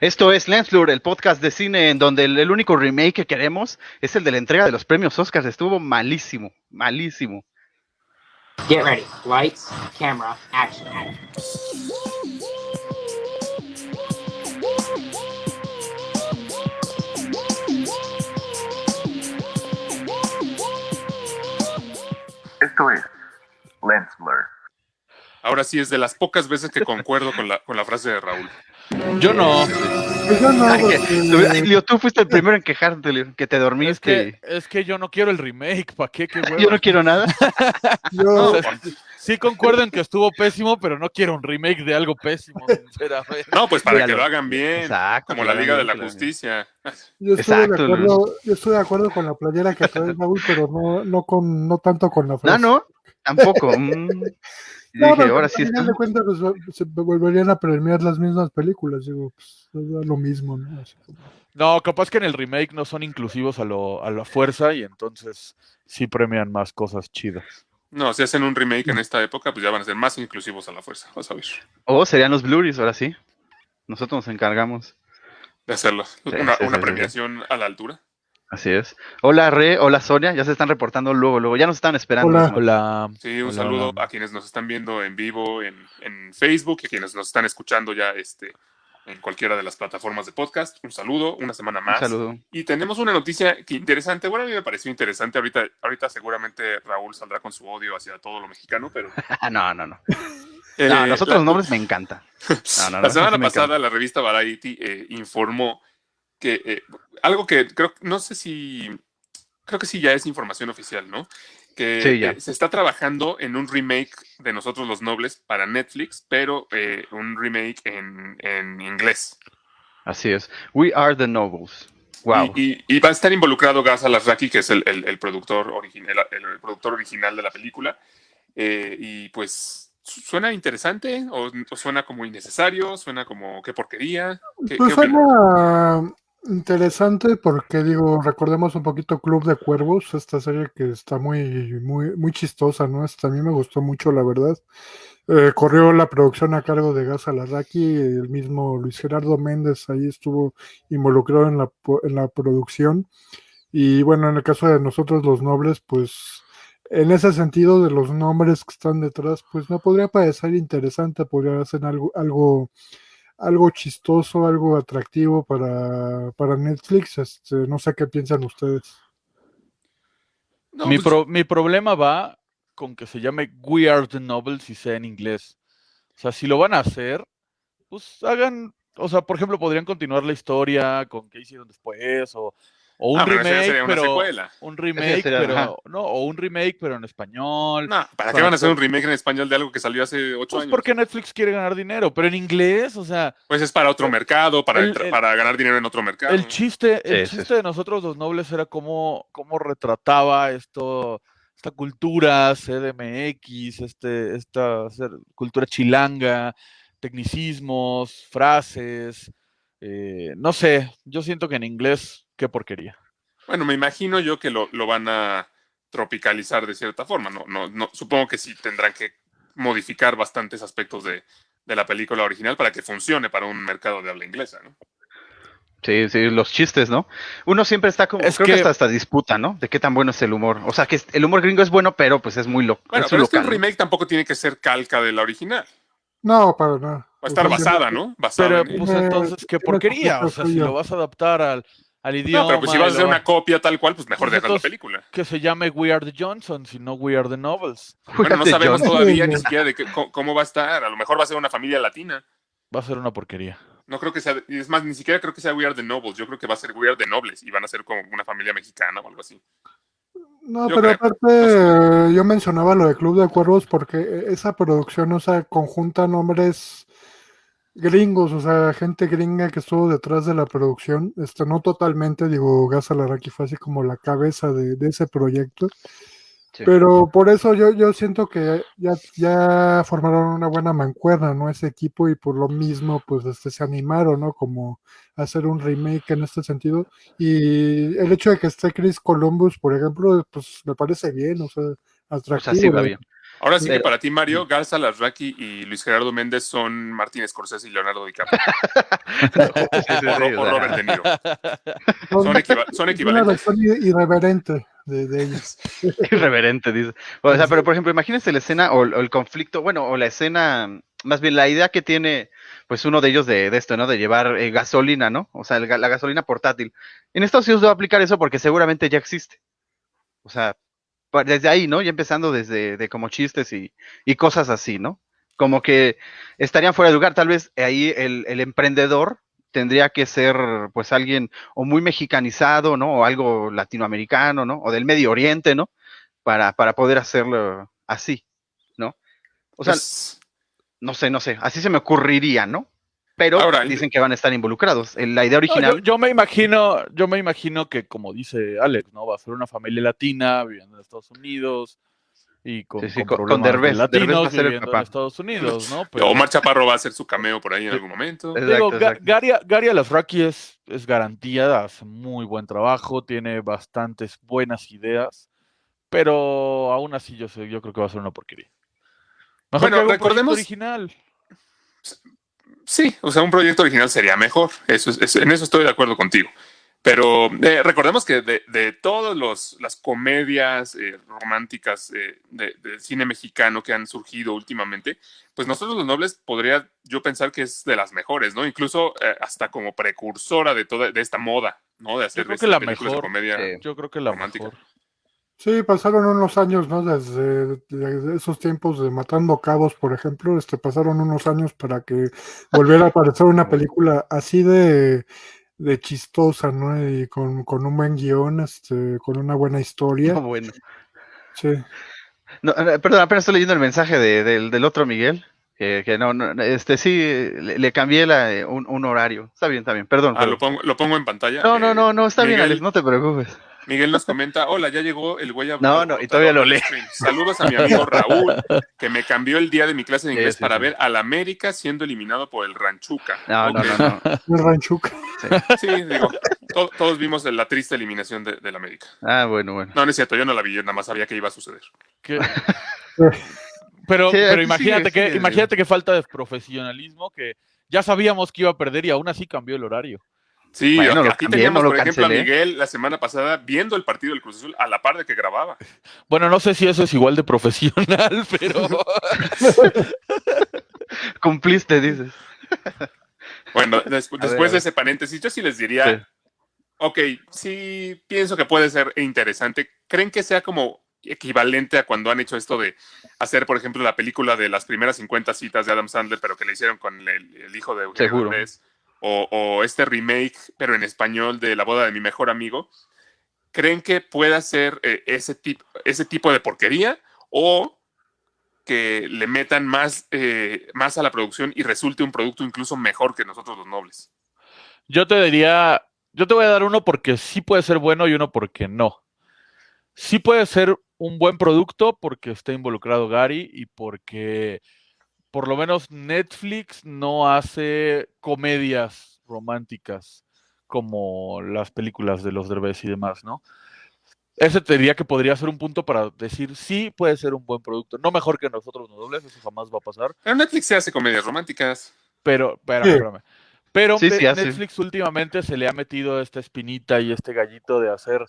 Esto es Lensflur, el podcast de cine en donde el, el único remake que queremos es el de la entrega de los premios Oscars. Estuvo malísimo, malísimo. Get ready. Lights, camera, action. Esto es Lens Blur. Ahora sí, es de las pocas veces que concuerdo con la, con la frase de Raúl. Yo no. Pues yo no, Ay, que- porque- ay, Leo, tú fuiste el primero en quejarte, Leo, que te Es dormiste. que, es que yo no quiero el remake, ¿para qué? Qué Yo no quiero nada. yo- O sea, sí concuerdo en que estuvo pésimo, pero no quiero un remake de algo pésimo, sinceramente. No, pues para que lo- lo hagan bien. Exacto. Como la Liga de la claro. Justicia. Yo estuve, de acuerdo, yo estuve de acuerdo con la playera que trae Raúl, pero no, no, con, no tanto con la No, frase. no, tampoco. No, dije, pero ahora sí de cuentas pues, se volverían a premiar las mismas películas. Digo, pues, es lo mismo, ¿no? Así como- No, capaz que en el remake no son inclusivos a, lo, a la fuerza y entonces sí premian más cosas chidas. No, si hacen un remake en esta época, pues ya van a ser más inclusivos a la fuerza. Vas a ver. O serían los Blu-rays, ahora sí. Nosotros nos encargamos. De hacerlo. Sí, una sí, una sí, sí. premiación a la altura. Así es. Hola, Re, hola, Sonia. Ya se están reportando luego, luego. Ya nos están esperando. Hola. Hola. Sí, un Hola, saludo hola. a quienes nos están viendo en vivo en, en Facebook y a quienes nos están escuchando ya este, en cualquiera de las plataformas de podcast. Un saludo, una semana Un más. saludo. Y tenemos una noticia que interesante. Bueno, a mí me pareció interesante. Ahorita, ahorita seguramente Raúl saldrá con su odio hacia todo lo mexicano, pero. no, no, no. eh, No, nosotros la- los nombres me encantan. No, no, no, la semana encanta. pasada la revista Variety eh, informó que eh, algo que creo, no sé si, creo que sí ya es información oficial, ¿no? Que Sí, ya. eh, se está trabajando en un remake de Nosotros los Nobles para Netflix, pero eh, un remake en, en inglés. Así es. We are the nobles. Wow. Y, y- y va a estar involucrado Gas Alasraki, que es el, el- el productor, origin- el, el- productor original de la película. Eh, y pues, su- ¿suena interesante? ¿O, o suena como innecesario? ¿Suena como qué porquería? ¿Qué, Pues qué suena interesante porque digo, recordemos un poquito Club de Cuervos, esta serie que está muy, muy, muy chistosa, ¿no? Esta a mí me gustó mucho, la verdad. Eh, corrió la producción a cargo de Gas Alarraqui, el mismo Luis Gerardo Méndez ahí estuvo involucrado en la, en la producción. Y bueno, en el caso de nosotros los nobles, pues en ese sentido de los nombres que están detrás, pues me podría parecer interesante, podría ser algo, algo algo chistoso, algo atractivo para, para Netflix. Este, no sé qué piensan ustedes. No, mi, pues, pro- mi problema va con que se llame We Are the Nobles y sea en inglés. O sea, si lo van a hacer, pues hagan, o sea, por ejemplo, podrían continuar la historia con qué hicieron después o, o un ah, pero remake, sería una pero secuela. un remake, sería- pero ajá. no, o un remake pero en español. No, ¿para qué van a hacer un remake en español de algo que salió hace ocho Pues años? porque Netflix quiere ganar dinero, pero en inglés, o sea, Pues es para otro mercado, para, el- entra- el- para ganar dinero en otro mercado. el chiste, el Sí, sí, chiste de nosotros los nobles era cómo, cómo retrataba esto, esta cultura CDMX, este, esta ser- cultura chilanga, tecnicismos, frases, eh, no sé, yo siento que en inglés, qué porquería. Bueno, me imagino yo que lo, lo van a tropicalizar de cierta forma. No, no, no, supongo que sí tendrán que modificar bastantes aspectos de, de la película original para que funcione para un mercado de habla inglesa, ¿no? Sí, sí, los chistes, ¿no? Uno siempre está como, Es creo que, que- hasta hasta disputa, ¿no? De qué tan bueno es el humor. O sea, que el humor gringo es bueno, pero pues es muy loco. Bueno, es pero es que un local. remake tampoco tiene que ser calca de la original. No, para nada. Va a estar basada, ¿no? Basada Pero en pues Eh, entonces, qué porquería, o sea, si lo vas a adaptar al, al idioma. No, pero pues si vas a hacer una copia tal cual, pues mejor Pues dejas la película. que se llame We Are the Johnsons y no We Are the Novels. Bueno, no sabemos todavía ni siquiera de qué- cómo, va a estar. A lo mejor va a ser una familia latina. Va a ser una porquería. No creo que sea, y es más, ni siquiera creo que sea We Are the Nobles. Yo creo que va a ser We Are the Nobles y van a ser como una familia mexicana o algo así. No, Yo pero creo, aparte, yo mencionaba lo de Club de Cuervos porque esa producción, o sea, conjunta nombres gringos, o sea, gente gringa que estuvo detrás de la producción. Este, no totalmente, digo, Gas Alarraqui fue así como la cabeza de, de ese proyecto. Sí. Pero por eso yo, yo siento que ya, ya formaron una buena mancuerna, ¿no? Ese equipo y por lo mismo, pues, este, se animaron, ¿no? Como a hacer un remake en este sentido. Y el hecho de que esté Chris Columbus, por ejemplo, pues me parece bien, o sea, O atractivo. sea, sí va la- bien. Ahora sí que para ti, Mario, Garza Larraqui y Luis Gerardo Méndez son Martín Scorsese y Leonardo DiCaprio. O, Robert De Niro. Son- equiva- son es una equivalentes. irreverente de, de ellos. Irreverente, dice. O sea, pero por ejemplo, imagínense la escena o, o el conflicto, bueno, o la escena, más bien la idea que tiene, pues uno de ellos de, de esto, ¿no? De llevar eh, gasolina, ¿no? O sea, el la gasolina portátil. En Estados Unidos va a aplicar eso porque seguramente ya existe. O sea, desde ahí, ¿no? Ya empezando desde de como chistes y, y cosas así, ¿no? Como que estarían fuera de lugar. Tal vez ahí el, el emprendedor tendría que ser, pues, alguien o muy mexicanizado, ¿no? O algo latinoamericano, ¿no? O del Medio Oriente, ¿no? Para, para poder hacerlo así, ¿no? O sea, Pues, no sé, no sé, así se me ocurriría, ¿no? Pero Ahora, dicen que van a estar involucrados. En La idea No, original, yo, yo me imagino, yo me imagino que como dice Alex, ¿no? Va a ser una familia latina viviendo en Estados Unidos y con, Sí, sí, con con- con problemas de Derbez. Derbez va latinos a ser el viviendo en. Estados Unidos, ¿no? Pero- Omar Chaparro va a hacer su cameo por ahí en algún momento. Exacto, Digo, exacto. Gary, Gary Alasraki es, es garantía, hace muy buen trabajo, tiene bastantes buenas ideas, pero aún así yo sé, yo creo que va a ser una porquería. Mejor Bueno, que recordemos- original. Sí, o sea, un proyecto original sería mejor. Eso es- en eso estoy de acuerdo contigo. Pero eh, recordemos que de, de todas las comedias eh, románticas eh, de, del cine mexicano que han surgido últimamente, pues nosotros los nobles podría yo pensar que es de las mejores, ¿no? Incluso eh, hasta como precursora de toda de esta moda, ¿no? De hacer creo este, que la películas de mejor, comedia. Yo creo que la romántica. mejor. Sí, pasaron unos años, ¿no? Desde, desde esos tiempos de Matando Cabos, por ejemplo, este, pasaron unos años para que volviera a aparecer una película así de, de chistosa, ¿no? Y con, con un buen guion, este, con una buena historia. no, bueno. Sí. No, eh, perdón, apenas estoy leyendo el mensaje de- del, del otro Miguel. Que, que no, no, este sí, le, le cambié la, un, un horario. Está bien, está bien, perdón. Ah, lo pongo, lo pongo en pantalla. No, no, Eh, no, no, está bien, Alex, no te preocupes. Miguel nos comenta, hola, ya llegó el güey No, no, y todavía lo lee. Saludos a mi amigo Raúl, que me cambió el día de mi clase de inglés sí, para sí. ver al América siendo eliminado por el Ranchuca. No, no, no, no. El Ranchuca. Sí, digo, to- todos vimos la triste eliminación de- del América. Ah, bueno, bueno. No, no es cierto, yo no la vi, yo nada más sabía que iba a suceder. Pero, Sí, pero imagínate sigue, que, sigue. imagínate que falta de profesionalismo, que ya sabíamos que iba a perder y aún así cambió el horario. Sí, Bueno, aquí cambié, teníamos, no por ejemplo, a. Miguel la semana pasada viendo el partido del Cruz Azul a la par de que grababa. Bueno, no sé si eso es igual de profesional, pero Cumpliste, dices. Bueno, des- después de ese paréntesis, yo sí les diría, Sí. ok, sí pienso que puede ser interesante. ¿Creen que sea como equivalente a cuando han hecho esto de hacer, por ejemplo, la película de las primeras 50 citas de Adam Sandler, pero que le hicieron con el, el hijo de Eugenio Seguro. O, este remake, pero en español, de La boda de mi mejor amigo. ¿Creen que pueda ser eh, ese, tipo, ese tipo de porquería? ¿O que le metan más, eh, más a la producción y resulte un producto incluso mejor que nosotros los nobles? yo te diría, yo te voy a dar uno porque sí puede ser bueno y uno porque no. Sí puede ser un buen producto porque está involucrado Gary y porque por lo menos Netflix no hace comedias románticas como las películas de los Derbez y demás, ¿no? Ese te diría que podría ser un punto para decir sí puede ser un buen producto. No mejor que nosotros los dobles, eso jamás va a pasar. Pero Netflix se hace comedias románticas. Pero, espérame, espérame. Pero Sí, sí. Netflix últimamente se le ha metido esta espinita y este gallito de hacer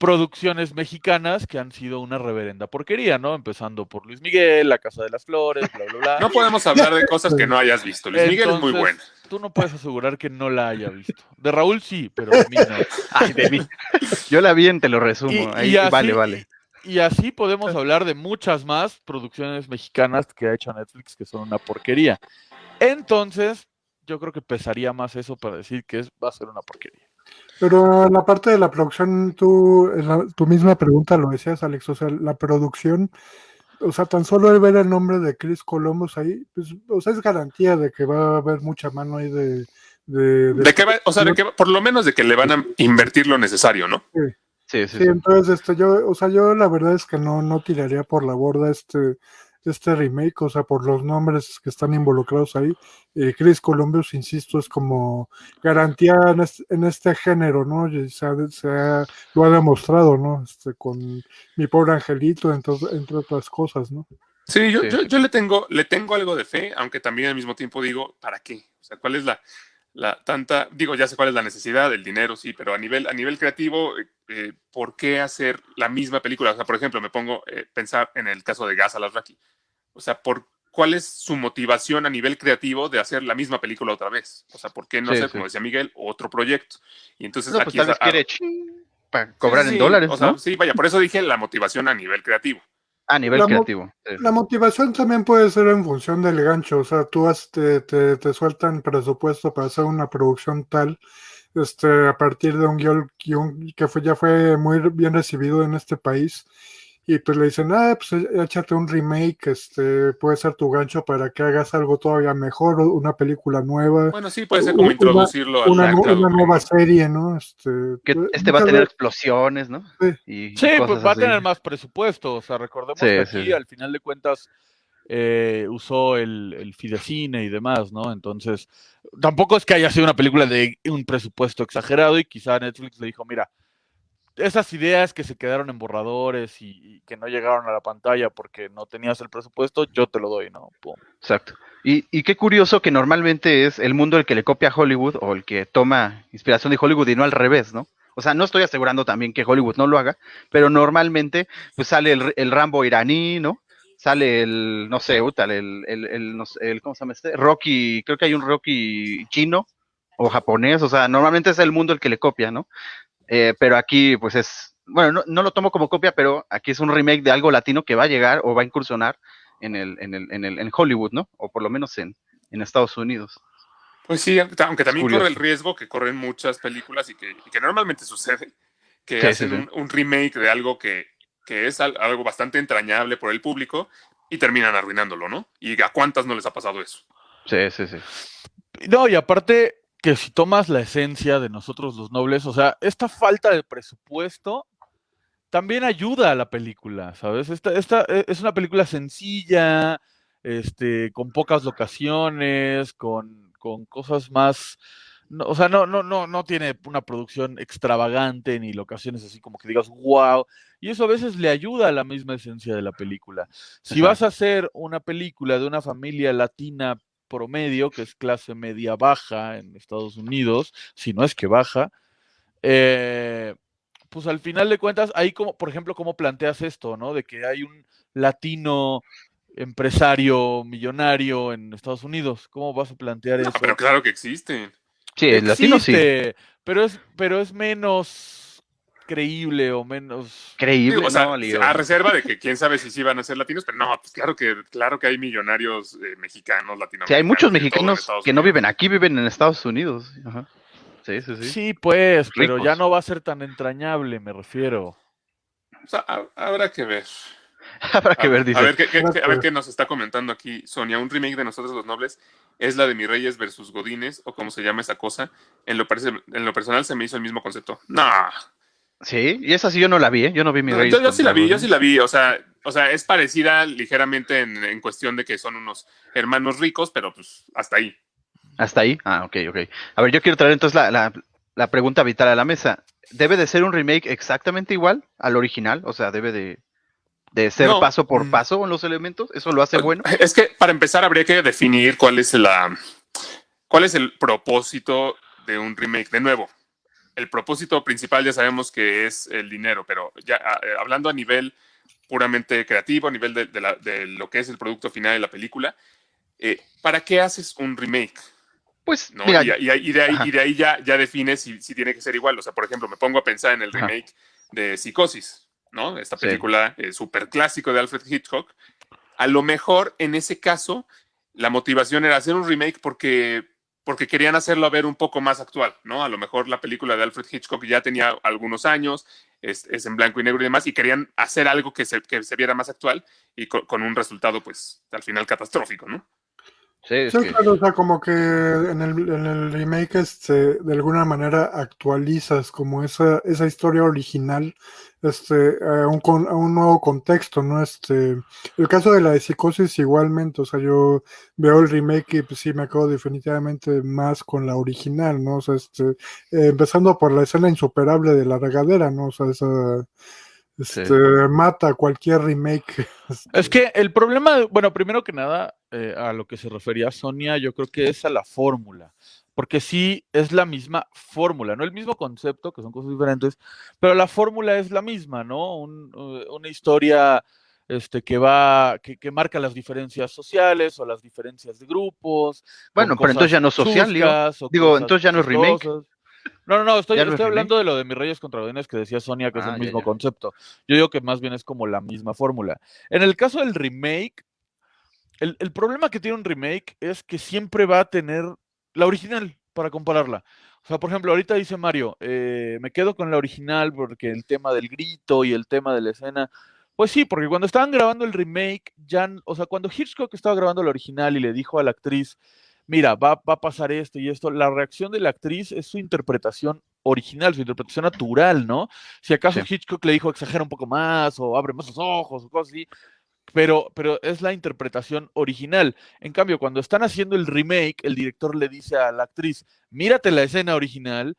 producciones mexicanas que han sido una reverenda porquería, ¿no? Empezando por Luis Miguel, La Casa de las Flores, bla, bla, bla. No podemos hablar de cosas que no hayas visto. Luis Miguel es muy bueno. Tú no puedes asegurar que no la haya visto. De Raúl sí, pero de mí no. Ay, de mí. Yo la vi en Te lo resumo. Y- Ahí, y así- vale, vale. Y así podemos hablar de muchas más producciones mexicanas que ha hecho Netflix que son una porquería. Entonces, yo creo que pesaría más eso para decir que es, va a ser una porquería. Pero en la parte de la producción, tú, en la- tu misma pregunta lo decías, Alex, o sea, la producción, o sea, tan solo el ver el nombre de Chris Columbus ahí, pues, o sea, es garantía de que va a haber mucha mano ahí de... de- de- De que va- o sea, de que va- por lo menos de que le van a invertir lo necesario, ¿no? Sí, sí, Sí, sí. entonces, este, yo, o sea, yo la verdad es que no, no tiraría por la borda este, este remake, o sea, por los nombres que están involucrados ahí. Eh, Chris Columbus, insisto, es como garantía en este, en este género, ¿no? Y se ha- se ha- lo ha demostrado, ¿no? Este, con mi pobre angelito, entonces, entre otras cosas, ¿no? Sí, yo, Sí, yo, yo le tengo, le tengo algo de fe, aunque también al mismo tiempo digo, ¿para qué? O sea, ¿cuál es la, la tanta, digo, ya sé cuál es la necesidad, el dinero, sí, pero a nivel, a nivel creativo, eh, eh, ¿por qué hacer la misma película? O sea, por ejemplo, me pongo a pensar en el caso de Gas Alasraki. O sea, ¿por cuál es su motivación a nivel creativo de hacer la misma película otra vez? O sea, ¿por qué no Sí, hacer, sí. como decía Miguel, otro proyecto? Y entonces No, pues aquí tal es a- para cobrar Sí, en dólares, o sea, ¿no? sí, vaya, por eso dije la motivación a nivel creativo. A nivel La creativo. La motivación también puede ser en función del gancho, o sea, tú has- te, te, te sueltan presupuesto para hacer una producción tal, este, a partir de un guion, guion que fue, ya fue muy bien recibido en este país, y pues le dicen, ah, pues é- échate un remake, este, puede ser tu gancho para que hagas algo todavía mejor, una película nueva, Bueno, sí, puede ser como Una- introducirlo al una, una nueva serie, ¿no? Este, Que eh, este va a tener explosiones, ¿no? Sí. Y Sí, cosas pues va a tener más presupuesto. O sea, recordemos Sí, que sí, aquí, sí. al final de cuentas, eh, usó el, el Fidecine y demás, ¿no? Entonces, tampoco es que haya sido una película de un presupuesto exagerado y quizá Netflix le dijo, mira, esas ideas que se quedaron en borradores y, que no llegaron a la pantalla porque no tenías el presupuesto, yo te lo doy, ¿no? Pum. Exacto. Y, y qué curioso que normalmente es el mundo el que le copia a Hollywood o el que toma inspiración de Hollywood y no al revés, ¿no? O sea, no estoy asegurando también que Hollywood no lo haga, pero normalmente pues sale el, el Rambo iraní, ¿no? Sale el, no sé, el, el, el, no sé, el, ¿cómo se llama este? Rocky, creo que hay un Rocky chino o japonés, o sea, normalmente es el mundo el que le copia, ¿no? Eh, pero aquí, pues es, bueno, no, no lo tomo como copia, pero aquí es un remake de algo latino que va a llegar o va a incursionar en el, en el, en el, en Hollywood, ¿no? O por lo menos en, en Estados Unidos. Pues sí, aunque también corre el riesgo que corren muchas películas y que, y que normalmente sucede, que Sí, hacen sí, sí. Un, un remake de algo que, que es al- algo bastante entrañable por el público y terminan arruinándolo, ¿no? ¿Y a cuántas no les ha pasado eso? Sí, sí, sí. No, y aparte que si tomas la esencia de nosotros los nobles, o sea, esta falta de presupuesto también ayuda a la película, ¿sabes? Esta, esta eh, es una película sencilla, este, con pocas locaciones, con, con cosas más. no, o sea, no, no, no, no tiene una producción extravagante ni locaciones así como que digas, wow. Y eso a veces le ayuda a la misma esencia de la película. Si Ajá. vas a hacer una película de una familia latina promedio, que es clase media baja en Estados Unidos, si no es que baja, eh, pues al final de cuentas, ahí como, por ejemplo, cómo planteas esto, ¿no? De que hay un latino empresario millonario en Estados Unidos. ¿Cómo vas a plantear No, eso? pero claro que existen. Sí, el latino sí. Existe, Pero es, pero es menos creíble o menos. Creíble, Digo, o sea, ¿no, Leo? a reserva de que quién sabe si sí van a ser latinos, pero no, pues claro que, claro que hay millonarios eh, mexicanos, latinoamericanos. Sí, hay muchos mexicanos que no viven aquí, viven en Estados Unidos. Ajá. Sí, sí, sí. Sí, pues, pero ya no va a ser tan entrañable, me refiero. O sea, ha- habrá que ver. Habrá que a, ver, dice. a ver, qué, qué- Habrá qué- a que ver ver. qué nos está comentando aquí Sonia. Un remake de Nosotros los Nobles es la de Mis Reyes versus Godines, o como se llama esa cosa. En lo, parece, en lo personal se me hizo el mismo concepto. No, Sí, y esa sí yo no la vi, ¿eh? Yo no vi mi No, rey. yo, yo sí la vi, yo sí la vi. O sea, o sea es parecida ligeramente en, en cuestión de que son unos hermanos ricos, pero pues hasta ahí. Hasta ahí. Ah, ok, ok. A ver, yo quiero traer entonces la, la, la pregunta vital a la mesa. ¿Debe de ser un remake exactamente igual al original? O sea, debe de, de ser No. paso por Mm. paso en los elementos. ¿Eso lo hace bueno? Es que para empezar habría que definir cuál es la cuál es el propósito de un remake. De nuevo, el propósito principal ya sabemos que es el dinero, pero ya ah, eh, hablando a nivel puramente creativo, a nivel de, de la- de lo que es el producto final de la película, eh, ¿para qué haces un remake? Pues, ¿no? mira, y, y- y de ahí, Ajá. y de ahí ya, ya defines si, si tiene que ser igual. O sea, por ejemplo, me pongo a pensar en el Ajá. remake de Psicosis, ¿no? Esta Sí. película eh, súper clásico de Alfred Hitchcock. A lo mejor en ese caso la motivación era hacer un remake porque, porque querían hacerlo a ver un poco más actual, ¿no? A lo mejor la película de Alfred Hitchcock ya tenía algunos años, es, en blanco y negro y demás, y querían hacer algo que se, que se viera más actual y co- con un resultado, pues, al final catastrófico, ¿no? Sí, es Sí, que- claro, o sea, como que en el, en el remake este, de alguna manera actualizas como esa, esa historia original este, a, un, con- a un nuevo contexto, ¿no? Este, el caso de la de psicosis igualmente, o sea, yo veo el remake y pues sí me acabo definitivamente más con la original, ¿no? O sea, este, eh, empezando por la escena insuperable de la regadera, ¿no? O sea, esa este, mata cualquier remake. Es que el problema, bueno, primero que nada, eh, a lo que se refería Sonia, yo creo que es a la fórmula, porque sí es la misma fórmula, no el mismo concepto, que son cosas diferentes, pero la fórmula es la misma, ¿no? Un- eh, una historia este, que va, que, que marca las diferencias sociales o las diferencias de grupos. Bueno, pero entonces ya no es social, chuscas Digo, cosas entonces ya no es remake. No, no, no, estoy, hablando de lo de mis Reyes contra Godines que decía Sonia, que es Ah, el ya, mismo ya. concepto. Yo digo que más bien es como la misma fórmula. En el caso del remake, el, el problema que tiene un remake es que siempre va a tener la original para compararla. O sea, por ejemplo, ahorita dice Mario, eh, me quedo con la original porque el tema del grito y el tema de la escena. Pues sí, porque cuando estaban grabando el remake, ya, o sea, cuando Hitchcock estaba grabando la original y le dijo a la actriz, mira, va, va a pasar esto y esto, la reacción de la actriz es su interpretación original, su interpretación natural, ¿no? Si acaso Sí. Hitchcock le dijo exagera un poco más o abre más los ojos o cosas así, pero, pero es la interpretación original. En cambio, cuando están haciendo el remake, el director le dice a la actriz, mírate la escena original,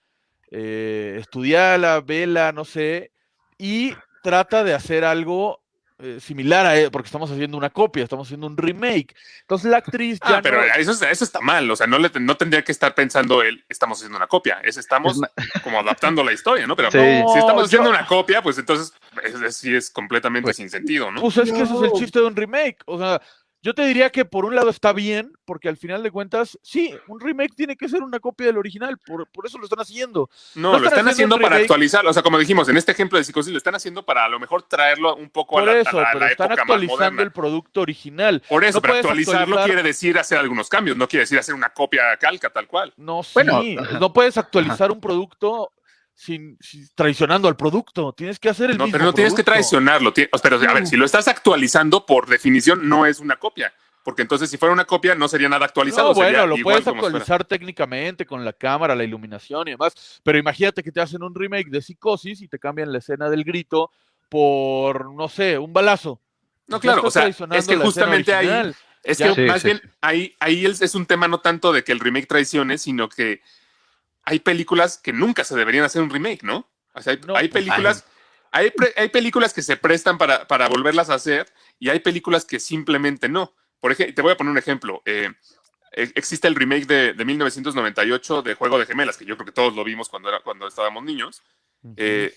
eh, estudiala, vela, no sé, y trata de hacer algo eh, similar a él, porque estamos haciendo una copia, estamos haciendo un remake. Entonces la actriz ya Ah, pero no- eso, es- eso está mal. O sea, no, le, no tendría que estar pensando él, estamos haciendo una copia. Es estamos Es como adaptando la historia, ¿no? Pero Sí. si estamos haciendo yo- una copia, pues entonces es, es- sí es completamente Pues- sin sentido, ¿no? Pues es que ese es el chiste de un remake. O sea, yo te diría que por un lado está bien, porque al final de cuentas, sí, un remake tiene que ser una copia del original, por, por eso lo están haciendo. No, no lo están están haciendo para actualizarlo. O sea, como dijimos, en este ejemplo de psicosis, lo están haciendo para a lo mejor traerlo un poco Por a la, a eso, la- a pero la están época más actualizando el producto original. Por eso, no pero actualizarlo actualizar- quiere decir hacer algunos cambios, no quiere decir hacer una copia calca tal cual. No, sí, Bueno, ajá. no puedes actualizar un producto sin, sin- traicionando al producto. Tienes que hacer el No, mismo pero no tienes que traicionarlo. Pero, a ver, si lo estás actualizando, por definición, no es una copia. Porque entonces, si fuera una copia, no sería nada actualizado. No, bueno, sería lo igual puedes actualizar técnicamente con la cámara, la iluminación y demás, pero imagínate que te hacen un remake de Psicosis y te cambian la escena del grito por, no sé, un balazo. No, Ya claro, o sea, es que justamente ahí, es Ya. que Sí, más sí, bien ahí, ahí es, es un tema no tanto de que el remake traicione, sino que hay películas que nunca se deberían hacer un remake, ¿no? O sea, hay, No, hay pues, películas, hay, pre- hay películas que se prestan para, para volverlas a hacer y hay películas que simplemente no. Por ejemplo, te voy a poner un ejemplo. eh, e- existe el remake de, de 1998 de Juego de Gemelas, que yo creo que todos lo vimos cuando, era, cuando estábamos niños. eh,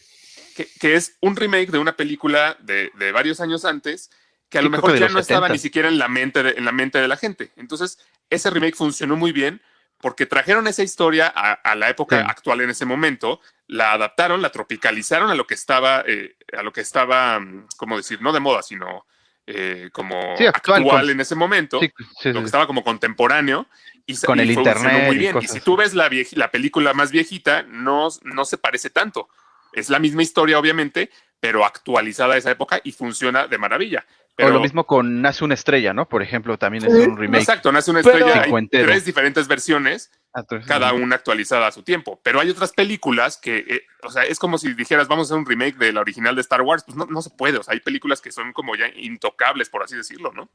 que, que es un remake de una película de, de varios años antes que a lo mejor ya no estaba 70. ni siquiera en la, mente de, en la mente de la gente. Entonces, ese remake funcionó muy bien porque trajeron esa historia a, a la época Sí. actual en ese momento, la adaptaron, la tropicalizaron a lo que estaba, eh, a lo que estaba, mm, ¿cómo decir? No de moda, sino eh, como Sí, actual, actual, con- en ese momento, Sí, lo que estaba como contemporáneo. Y, Con y el internet muy y bien. Y, cosas si tú ves la, la película más viejita, no, no se parece tanto. Es la misma historia, obviamente, pero actualizada a esa época y funciona de maravilla. Pero, O lo mismo con Nace una estrella, ¿no? Por ejemplo, también es un remake. Exacto, nace una Pero- estrella. Hay Cincuentero. tres diferentes versiones, Ah, cada una actualizada a su tiempo. Pero hay otras películas que, eh, o sea, es como si dijeras, vamos a hacer un remake de la original de Star Wars. Pues no, no se puede. O sea, hay películas que son como ya intocables, por así decirlo, ¿no?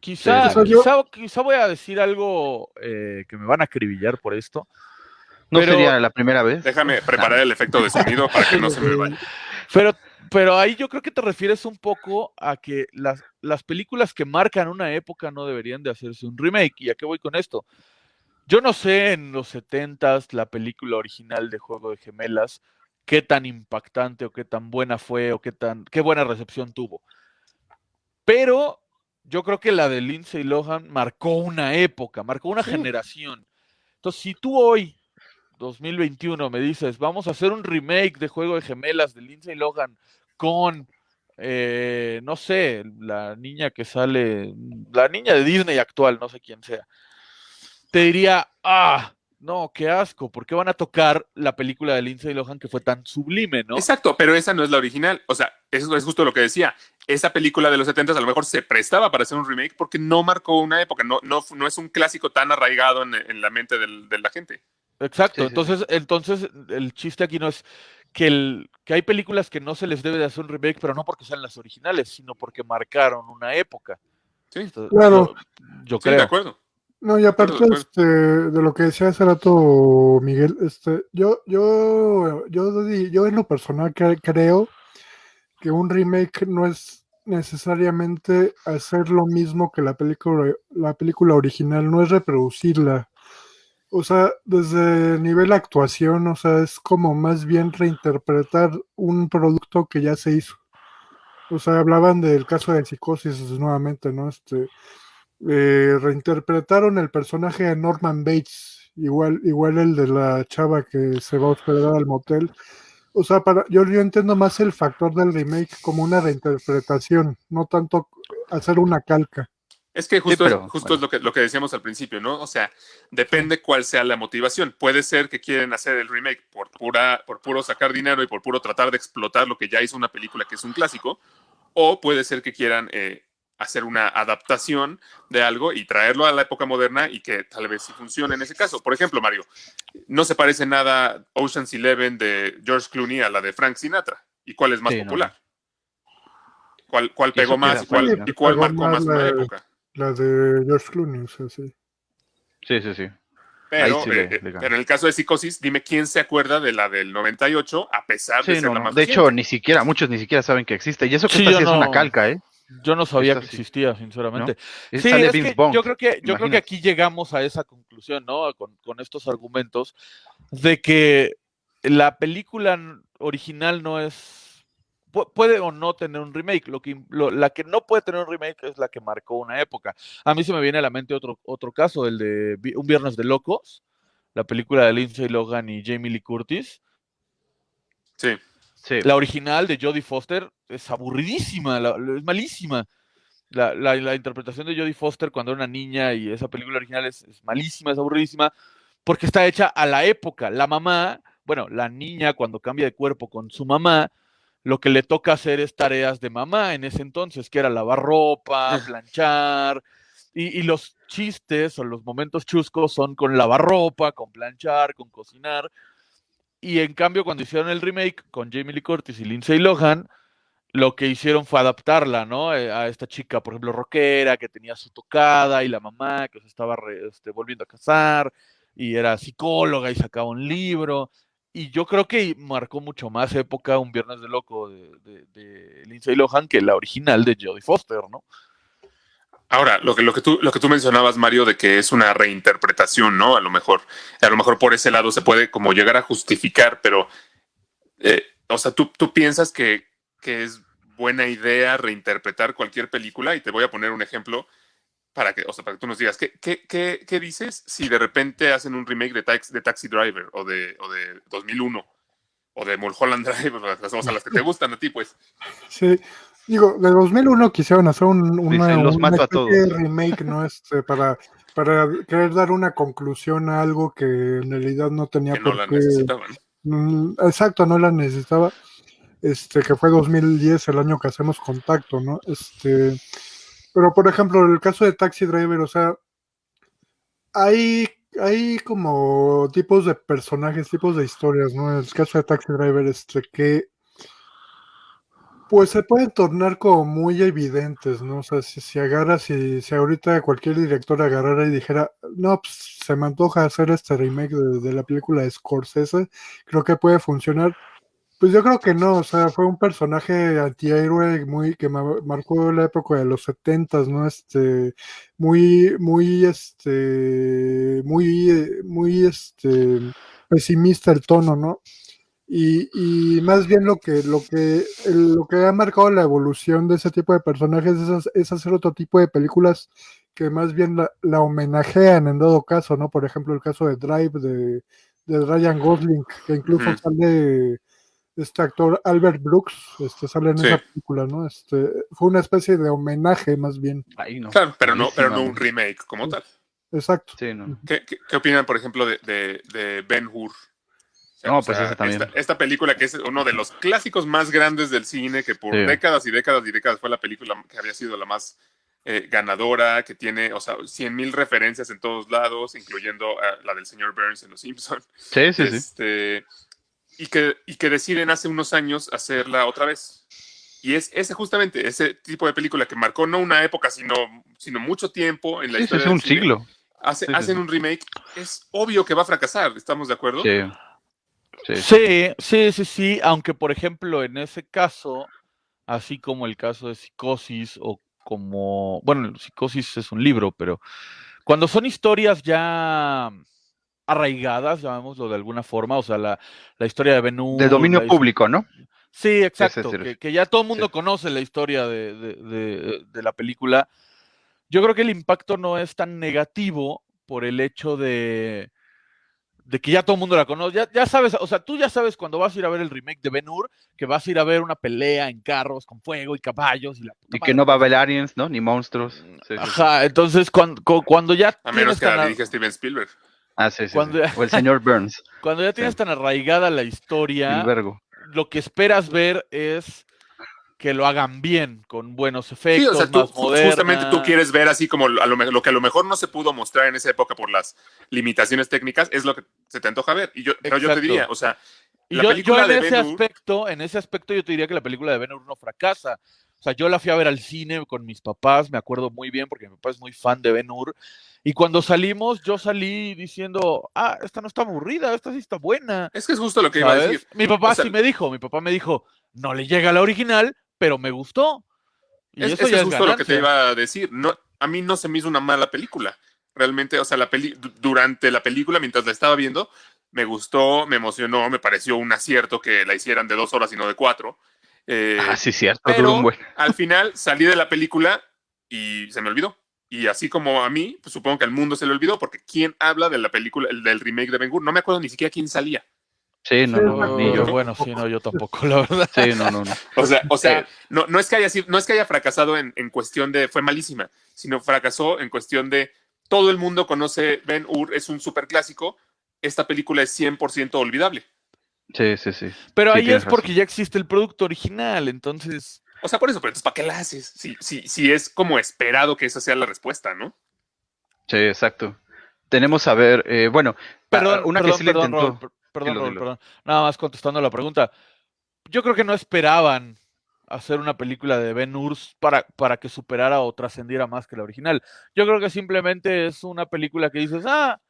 Quizá, sí. quizá, quizá voy a decir algo eh, que me van a acribillar por esto. No pero- sería la primera vez. Déjame preparar el efecto de sonido para que no se me vaya. Pero, pero ahí yo creo que te refieres un poco a que las, las películas que marcan una época no deberían de hacerse un remake. ¿Y a qué voy con esto? Yo no sé en los 70s la película original de Juego de Gemelas qué tan impactante o qué tan buena fue o qué tan qué buena recepción tuvo. Pero yo creo que la de Lindsay Lohan marcó una época, marcó una Sí. generación. Entonces, si tú hoy 2021 me dices, vamos a hacer un remake de Juego de Gemelas de Lindsay Lohan con, eh, no sé, la niña que sale, la niña de Disney actual, no sé quién sea, te diría, ah, no, qué asco, ¿por qué van a tocar la película de Lindsay Lohan que fue tan sublime, no? Exacto, pero esa no es la original. O sea, eso es justo lo que decía. Esa película de los 70 a lo mejor se prestaba para hacer un remake porque no marcó una época, no, no, no es un clásico tan arraigado en, la mente de la gente. Exacto, Sí, sí, entonces, entonces el chiste aquí no es que, el, que hay películas que no se les debe de hacer un remake, pero no porque sean las originales, sino porque marcaron una época. Sí, Claro. Yo, yo sí, de creo. acuerdo. No, y aparte de este, de lo que decía hace rato Miguel, este, yo, yo, yo, di- yo en lo personal cre- creo que un remake no es necesariamente hacer lo mismo que la película, la película original, no es reproducirla. O sea, desde el nivel actuación, o sea, es como más bien reinterpretar un producto que ya se hizo. O sea, hablaban del caso de psicosis nuevamente, ¿no? Este, eh, reinterpretaron el personaje de Norman Bates, igual, igual el de la chava que se va a hospedar al motel. O sea, para, yo, yo entiendo más el factor del remake como una reinterpretación, no tanto hacer una calca. Es que justo, pero, es, justo bueno. es lo que, lo que decíamos al principio, ¿no? O sea, depende cuál sea la motivación. Puede ser que quieren hacer el remake por, pura, por puro sacar dinero y por puro tratar de explotar lo que ya hizo una película que es un clásico, o puede ser que quieran eh, hacer una adaptación de algo y traerlo a la época moderna y que tal vez sí funcione en ese caso. Por ejemplo, Mario, no se parece nada Ocean's Eleven de George Clooney a la de Frank Sinatra. ¿Y cuál es más Sí, no. popular? ¿Cuál, cuál pegó más y cuál, y cuál marcó más más una la- época? La de George Clooney, o sea, sí. Sí, sí, sí. Pero, sí eh, le pero en el caso de Psicosis, dime quién se acuerda de la del 98 a pesar de ser no, la no. más De hecho, ni siquiera, muchos ni siquiera saben que existe. Y eso que Sí, esta sí es una no- calca, ¿eh? Yo no sabía Esta que existía, sinceramente. Es- Sí, sale es que yo creo que, yo creo que aquí llegamos a esa conclusión, ¿no? Con, con estos argumentos de que la película original no es puede o no tener un remake. Lo que lo- la que no puede tener un remake es la que marcó una época. A mí se me viene a la mente otro otro caso, el de Un Viernes de Locos, la película de Lindsay Logan y Jamie Lee Curtis. Sí. Sí. La original de Jodie Foster es aburridísima, la- es malísima. La, la- la interpretación de Jodie Foster cuando era una niña y esa película original es, es malísima, es aburridísima, porque está hecha a la época. La mamá, bueno, la niña cuando cambia de cuerpo con su mamá, lo que le toca hacer es tareas de mamá en ese entonces, que era lavar ropa, planchar, y, y los chistes o los momentos chuscos son con lavar ropa, con planchar, con cocinar. Y en cambio, cuando hicieron el remake con Jamie Lee Curtis y Lindsay Lohan, lo que hicieron fue adaptarla, ¿no? Eh, A esta chica, por ejemplo, rockera, que tenía su tocada, y la mamá que se estaba re- este, volviendo a casar, y era psicóloga y sacaba un libro. Y yo creo que marcó mucho más época Un Viernes de Loco de, Lindsay Lohan que la original de Jodie Foster, ¿no? Ahora, lo que, lo, que tú, lo que tú mencionabas, Mario, de que es una reinterpretación, ¿no? A lo mejor, a lo mejor por ese lado se puede como llegar a justificar, pero, eh, o sea, tú, tú piensas que, que es buena idea reinterpretar cualquier película y te voy a poner un ejemplo para que, o sea, para que tú nos digas, ¿qué, qué, qué, qué dices si de repente hacen un remake de, Tax, de Taxi Driver o de, o de 2001 o de Mulholland Drive, o sea, las que te gustan a ti, pues? Sí, digo, de 2001 quisieron hacer un, una, Dice, "Los una mato a especie de todos". remake, ¿no? Este, para, para querer dar una conclusión a algo que en realidad no tenía Que no por la qué. necesitaban. Mm, Exacto, no la necesitaba. Este, que fue 2010, el año que hacemos contacto, ¿no? Este, pero por ejemplo, el caso de Taxi Driver, o sea, hay, hay como tipos de personajes, tipos de historias, ¿no? En el caso de Taxi Driver, este, que pues se pueden tornar como muy evidentes, ¿no? O sea, si, si agarras, si, si ahorita cualquier director agarrara y dijera, no, pues se me antoja hacer este remake de, la película Scorsese, creo que puede funcionar. Pues yo creo que no, o sea, fue un personaje antihéroe muy que ma- marcó la época de los setentas, ¿no? Este, muy, muy, este, muy, muy, este, pesimista el tono, ¿no? Y, y más bien lo que, lo que, lo que ha marcado la evolución de ese tipo de personajes es, hac- es hacer otro tipo de películas que más bien la, la homenajean en dado caso, ¿no? Por ejemplo, el caso de Drive de, de Ryan Gosling, que incluso Ujú. sale este actor Albert Brooks, este sale en Sí. esa película, ¿no? Este fue una especie de homenaje más bien. Ahí no. Claro, pero no, pero no un remake como tal. exacto. Sí, no. ¿Qué, qué, qué opinan, por ejemplo, de, de, de Ben Hur? No, pues ese también. Esta, esta película que es uno de los clásicos más grandes del cine, que por Sí. décadas y décadas y décadas fue la película que había sido la más eh, ganadora, que tiene, o sea, 100 mil referencias en todos lados, incluyendo eh, la del señor Burns en Los Simpsons. Sí, sí, sí. Y, que, y que deciden hace unos años hacerla otra vez. Y es ese justamente ese tipo de película que marcó no una época, sino, sino mucho tiempo en la Sí, historia es un cine. siglo. Hace- Sí, hacen sí. un remake. Es obvio que va a fracasar, ¿estamos de acuerdo? Sí. Sí. Sí, sí, sí, sí, aunque por ejemplo en ese caso, así como el caso de Psicosis o como, bueno, Psicosis es un libro, pero cuando son historias ya arraigadas, llamémoslo de alguna forma, o sea, la, la historia de Ben Hur, De dominio la público, ¿no? Sí, exacto, que, que ya todo el mundo sí. conoce la historia de, de- de- de la película. Yo creo que el impacto no es tan negativo por el hecho de, de que ya todo el mundo la conoce. Ya, ya sabes, o sea, tú ya sabes cuando vas a ir a ver el remake de Ben Hur, que vas a ir a ver una pelea en carros con fuego y caballos y la puta Y que no va a haber aliens, ¿no? Ni monstruos. Sí, sí. Ajá, entonces cuando, cuando ya A menos que la dirige Steven Spielberg. Ah, sí, sí, O el señor Burns, cuando ya tienes Sí. tan arraigada la historia, lo que esperas ver es que lo hagan bien, con buenos efectos, Sí, o sea, tú, más justamente tú quieres ver así como a lo, que a lo mejor no se pudo mostrar en esa época por las limitaciones técnicas, es lo que se te antoja ver. Y yo, pero yo te diría, o sea, la yo, en de ese Ben aspecto, en ese aspecto yo te diría que la película de Ben Hur no fracasa. O sea, yo la fui a ver al cine con mis papás, me acuerdo muy bien porque mi papá es muy fan de Ben Hur. Y cuando salimos, yo salí diciendo, ah, esta no está aburrida, esta sí está buena. es que es justo lo que iba a decir. Mi papá O sea- sí me dijo, mi papá me dijo, no le llega a la original, pero me gustó. Y Es, eso es que ya es es justo lo que te iba a decir. No, a mí no se me hizo una mala película. Realmente, o sea, la peli du- durante la película, mientras la estaba viendo, me gustó, me emocionó, me pareció un acierto que la hicieran de dos horas y no de cuatro. Eh, Ah, sí, cierto. pero duró un buen. al final salí de la película y se me olvidó. Y así como a mí, pues supongo que al mundo se le olvidó, porque ¿quién habla de la película, el- del remake de Ben Hur? No me acuerdo ni siquiera quién salía. Sí, no, no, no, ni yo. Bueno, sí, no, yo tampoco, la verdad. Sí, no, no, no. O sea, o sea Eh. no, no, es que haya, sido- no es que haya fracasado en, en cuestión de fue malísima, sino fracasó en cuestión de todo el mundo conoce Ben Hur, es un superclásico. Esta película es 100% olvidable. Sí, sí, sí. Pero Sí, ahí es porque razón. ya existe el producto original, entonces... O sea, por eso, pero entonces, ¿para qué la haces? Si, si, si es como esperado que esa sea la respuesta, ¿no? Sí, exacto. Tenemos a ver, eh, bueno, Perdón, una perdón, que sí le perdón, intentó. Perdón, Dilo, perdón. Nada más contestando la pregunta. Yo creo que no esperaban hacer una película de Ben Hur para, para que superara o trascendiera más que la original. Yo creo que simplemente es una película que dices, ah,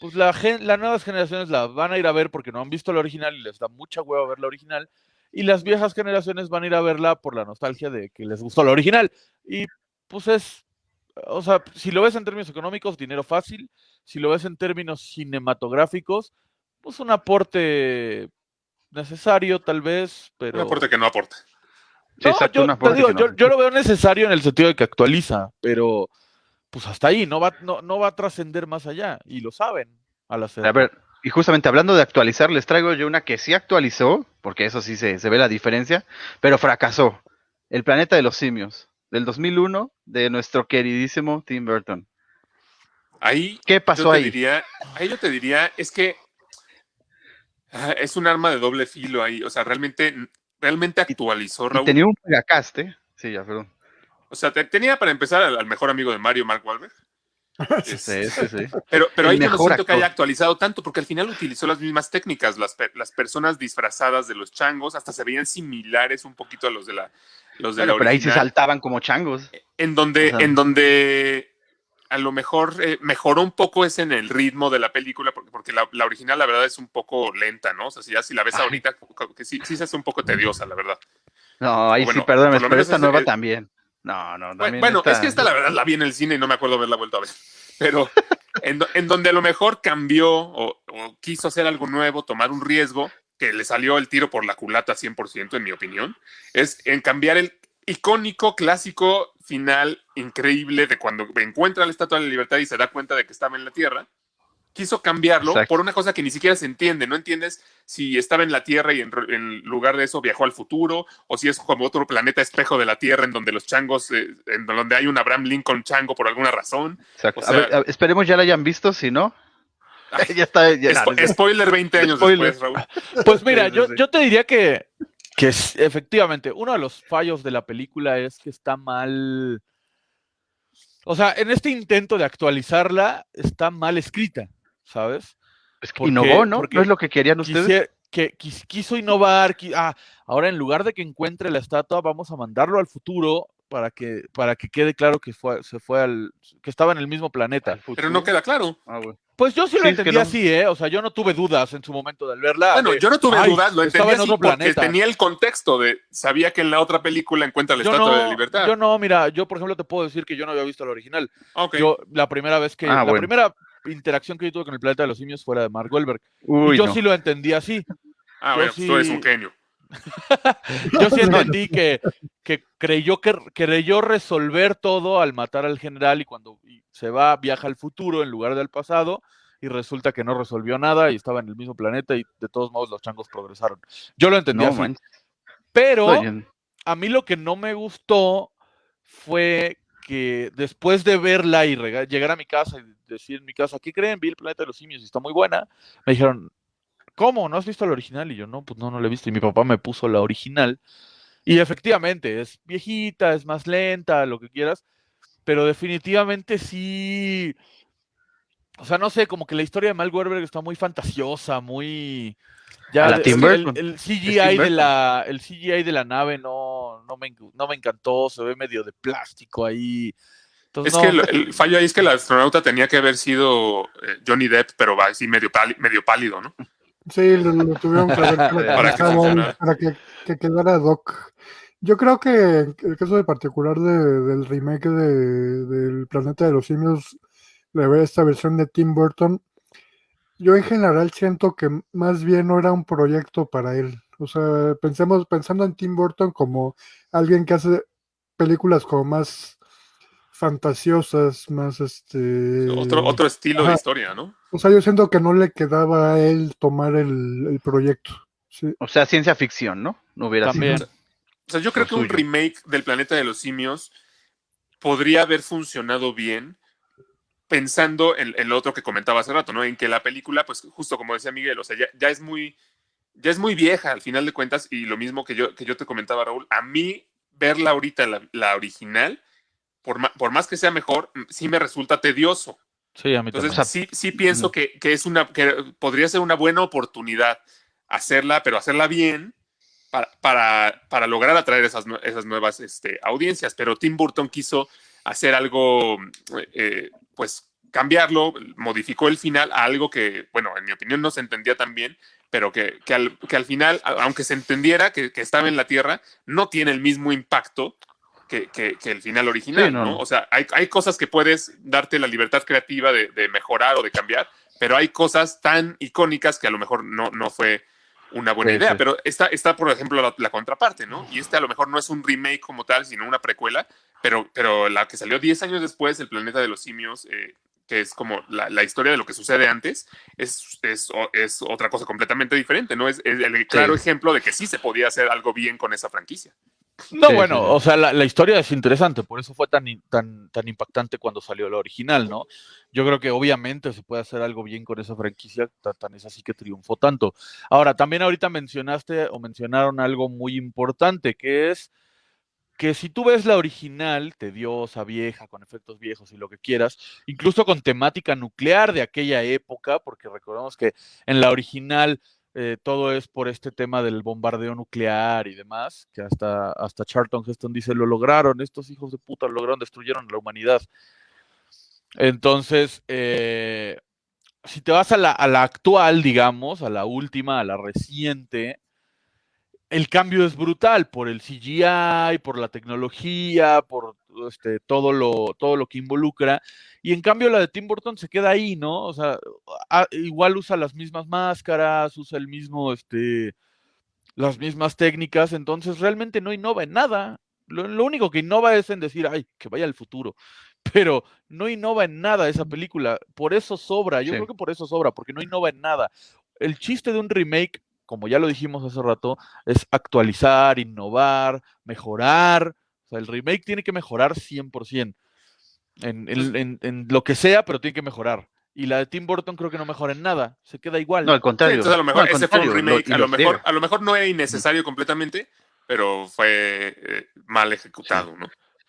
pues la gen- las nuevas generaciones la van a ir a ver porque no han visto la original y les da mucha hueva ver la original. Y las viejas generaciones van a ir a verla por la nostalgia de que les gustó la original. Y pues es, o sea, si lo ves en términos económicos, dinero fácil. Si lo ves en términos cinematográficos, pues un aporte necesario tal vez, pero... Un aporte que no aporta. No, exacto, yo, un te aporte digo, que no. yo, yo lo veo necesario en el sentido de que actualiza, pero pues hasta ahí, no va, no, no va a trascender más allá, y lo saben al hacerlo. A ver, y justamente hablando de actualizar, les traigo yo una que sí actualizó, porque eso sí se, se ve la diferencia, pero fracasó. El planeta de los simios, del 2001, de nuestro queridísimo Tim Burton. Ahí ¿Qué yo pasó te ahí? diría, ahí yo te diría, es que ah, es un arma de doble filo ahí. O sea, realmente, realmente actualizó Y Raúl. tenía un megacast, ¿eh? Sí, ya, perdón. O sea, te- tenía para empezar al, al mejor amigo de Mario, Mark Wahlberg. Sí, sí, sí. Pero, pero ahí yo no siento que haya actualizado tanto, porque al final utilizó las mismas técnicas, las, las personas disfrazadas de los changos, hasta se veían similares un poquito a los de la, los de Bueno, la pero ahí original, saltaban como changos. en donde, o sea- en donde a lo mejor eh, mejoró un poco es en el ritmo de la película, porque, porque la, la original la verdad es un poco lenta, ¿no? O sea, si ya si la ves Ay. ahorita, que sí, sí se hace un poco tediosa, la verdad. No, ahí Bueno, sí, lo pero esta es- nueva también. No, no, también bueno, es que esta la verdad la vi en el cine y no me acuerdo haberla vuelto a ver. Pero en donde a lo mejor cambió o, o quiso hacer algo nuevo, tomar un riesgo, que le salió el tiro por la culata 100% en mi opinión, es en cambiar el icónico, clásico final increíble de cuando encuentra la Estatua de la Libertad y se da cuenta de que estaba en la Tierra, quiso cambiarlo Exacto. por una cosa que ni siquiera se entiende. No entiendes si estaba en la Tierra y en, lugar de eso viajó al futuro, o si es como otro planeta espejo de la Tierra en donde los changos, eh, en donde hay un Abraham Lincoln chango por alguna razón. Exacto. O A sea- ver, a- esperemos ya la hayan visto, si no. ya está. Ya, Spo- no, no, spoiler 20 años Spoiler. después, Raúl. Pues mira, yo, yo te diría que, que es- efectivamente, uno de los fallos de la película es que está mal. O sea, en este intento de actualizarla, está mal escrita, ¿sabes? es que innovó, ¿no? porque ¿No es lo que querían ustedes? Que quis- quiso innovar. qui- ah, ahora en lugar de que encuentre la estatua, vamos a mandarlo al futuro para que, para que quede claro que fue, se fue al, que estaba en el mismo planeta. Pero no queda claro. Ah, bueno. Pues yo sí lo Sí, es que entendí no. así, ¿eh? O sea, yo no tuve dudas en su momento de verla. Bueno, de, yo no tuve "Ay, dudas, lo entendí en así otro porque planeta". tenía el contexto de, sabía que en la otra película encuentra la yo Estatua no, de la Libertad. yo no, mira, yo por ejemplo te puedo decir que yo no había visto el original. Yo la primera vez que, Ah, la bueno. primera interacción que yo tuve con el planeta de los simios fuera de Mark Wahlberg. Uy, y yo no. sí lo entendí así. ah, yo bueno, pues tú eres un genio. Yo sí entendí que, que creyó que creyó resolver todo al matar al general y cuando se va, viaja al futuro en lugar del pasado y resulta que no resolvió nada y estaba en el mismo planeta y de todos modos los changos progresaron. Yo lo entendí No, así. man. Pero a mí lo que no me gustó fue que después de verla y llegar a mi casa y decir en mi casa, ¿qué creen? Vi el planeta de los simios y está muy buena. Me dijeron, ¿cómo? ¿No has visto la original? Y yo, no, pues no, no la he visto. Y mi papá me puso la original. Y efectivamente, es viejita, es más lenta, lo que quieras, pero definitivamente sí. O sea, no sé, como que la historia de Mal Werber está muy fantasiosa, muy. Ya A la de- Tim el, Burton. el Es CGI Tim de la el CGI de la nave no, no, me, no me encantó, se ve medio de plástico ahí. Entonces, Es no, que el, el fallo ahí es que el astronauta tenía que haber sido eh, Johnny Depp, pero va así medio, páli- medio pálido, ¿no? Sí, lo, lo tuvieron que Para que para que, que quedara Doc. Yo creo que en el caso de particular de- del remake de, del Planeta de los Simios, de ver esta versión de Tim Burton, yo en general siento que más bien no era un proyecto para él. O sea, pensemos, pensando en Tim Burton como alguien que hace películas como más fantasiosas, más este... Otro, otro estilo Ajá. de historia, ¿no? O sea, yo siento que no le quedaba a él tomar el, el proyecto. Sí. O sea, ciencia ficción, ¿no? No hubiera también. sido. O sea, yo creo que un remake del Planeta de los Simios podría haber funcionado bien pensando en, en lo otro que comentaba hace rato, ¿no? En que la película, pues justo como decía Miguel, o sea, ya, ya es muy ya es muy vieja al final de cuentas y lo mismo que yo, que yo te comentaba, Raúl, a mí verla ahorita, la, la original, por, ma- por más que sea mejor, mm, sí me resulta tedioso. Sí, a mí Entonces, también. sí, sí pienso que, que es una, que podría ser una buena oportunidad hacerla, pero hacerla bien para, para, para lograr atraer esas, esas nuevas este, audiencias. Pero Tim Burton quiso hacer algo, eh, pues cambiarlo, modificó el final a algo que, bueno, en mi opinión no se entendía tan bien, pero que, que, al, que al final, aunque se entendiera que, que estaba en la Tierra, no tiene el mismo impacto que, que- que el final original, Sí, no, ¿no? no. O sea, hay, hay cosas que puedes darte la libertad creativa de, de mejorar o de cambiar, pero hay cosas tan icónicas que a lo mejor no, no fue una buena Sí, idea. sí. Pero está, está, por ejemplo, la, la contraparte, ¿no? Y este a lo mejor no es un remake como tal, sino una precuela, pero, pero la que salió 10 años después, El planeta de los simios, eh, que es como la, la historia de lo que sucede antes, es, es, es otra cosa completamente diferente, ¿no? Es, es el claro ejemplo de que sí se podía hacer algo bien con esa franquicia. No, Sí, bueno, sí, sí. o sea, la, la historia es interesante, por eso fue tan, tan, tan impactante cuando salió la original, ¿no? Yo creo que obviamente se puede hacer algo bien con esa franquicia, ta- tan es así que triunfó tanto. Ahora, también ahorita mencionaste o mencionaron algo muy importante, que es que si tú ves la original, tediosa, vieja, con efectos viejos y lo que quieras, incluso con temática nuclear de aquella época, porque recordemos que en la original eh, todo es por este tema del bombardeo nuclear y demás, que hasta, hasta Charlton Heston dice, lo lograron, estos hijos de puta lo lograron, destruyeron la humanidad. Entonces, eh, si te vas a la, a la actual, digamos, a la última, a la reciente, el cambio es brutal por el CGI, por la tecnología, por este, todo, lo, todo lo que involucra. Y en cambio la de Tim Burton se queda ahí, ¿no? O sea, a- igual usa las mismas máscaras, usa el mismo, este, las mismas técnicas, entonces realmente no innova en nada. Lo, lo único que innova es en decir, ay, que vaya al futuro. pero no innova en nada esa película. Por eso sobra, yo Sí. creo que por eso sobra, porque no innova en nada. El chiste de un remake, como ya lo dijimos hace rato, es actualizar, innovar, mejorar. O sea, el remake tiene que mejorar 100%. En, en- en- en lo que sea, pero tiene que mejorar. Y la de Tim Burton creo que no mejora en nada. Se queda igual. No, al Sí, contrario. entonces a lo No, mejor al ese fue un lo- remake, a, lo mejor, friega. a lo mejor no era innecesario completamente, pero fue eh, mal ejecutado, ¿no?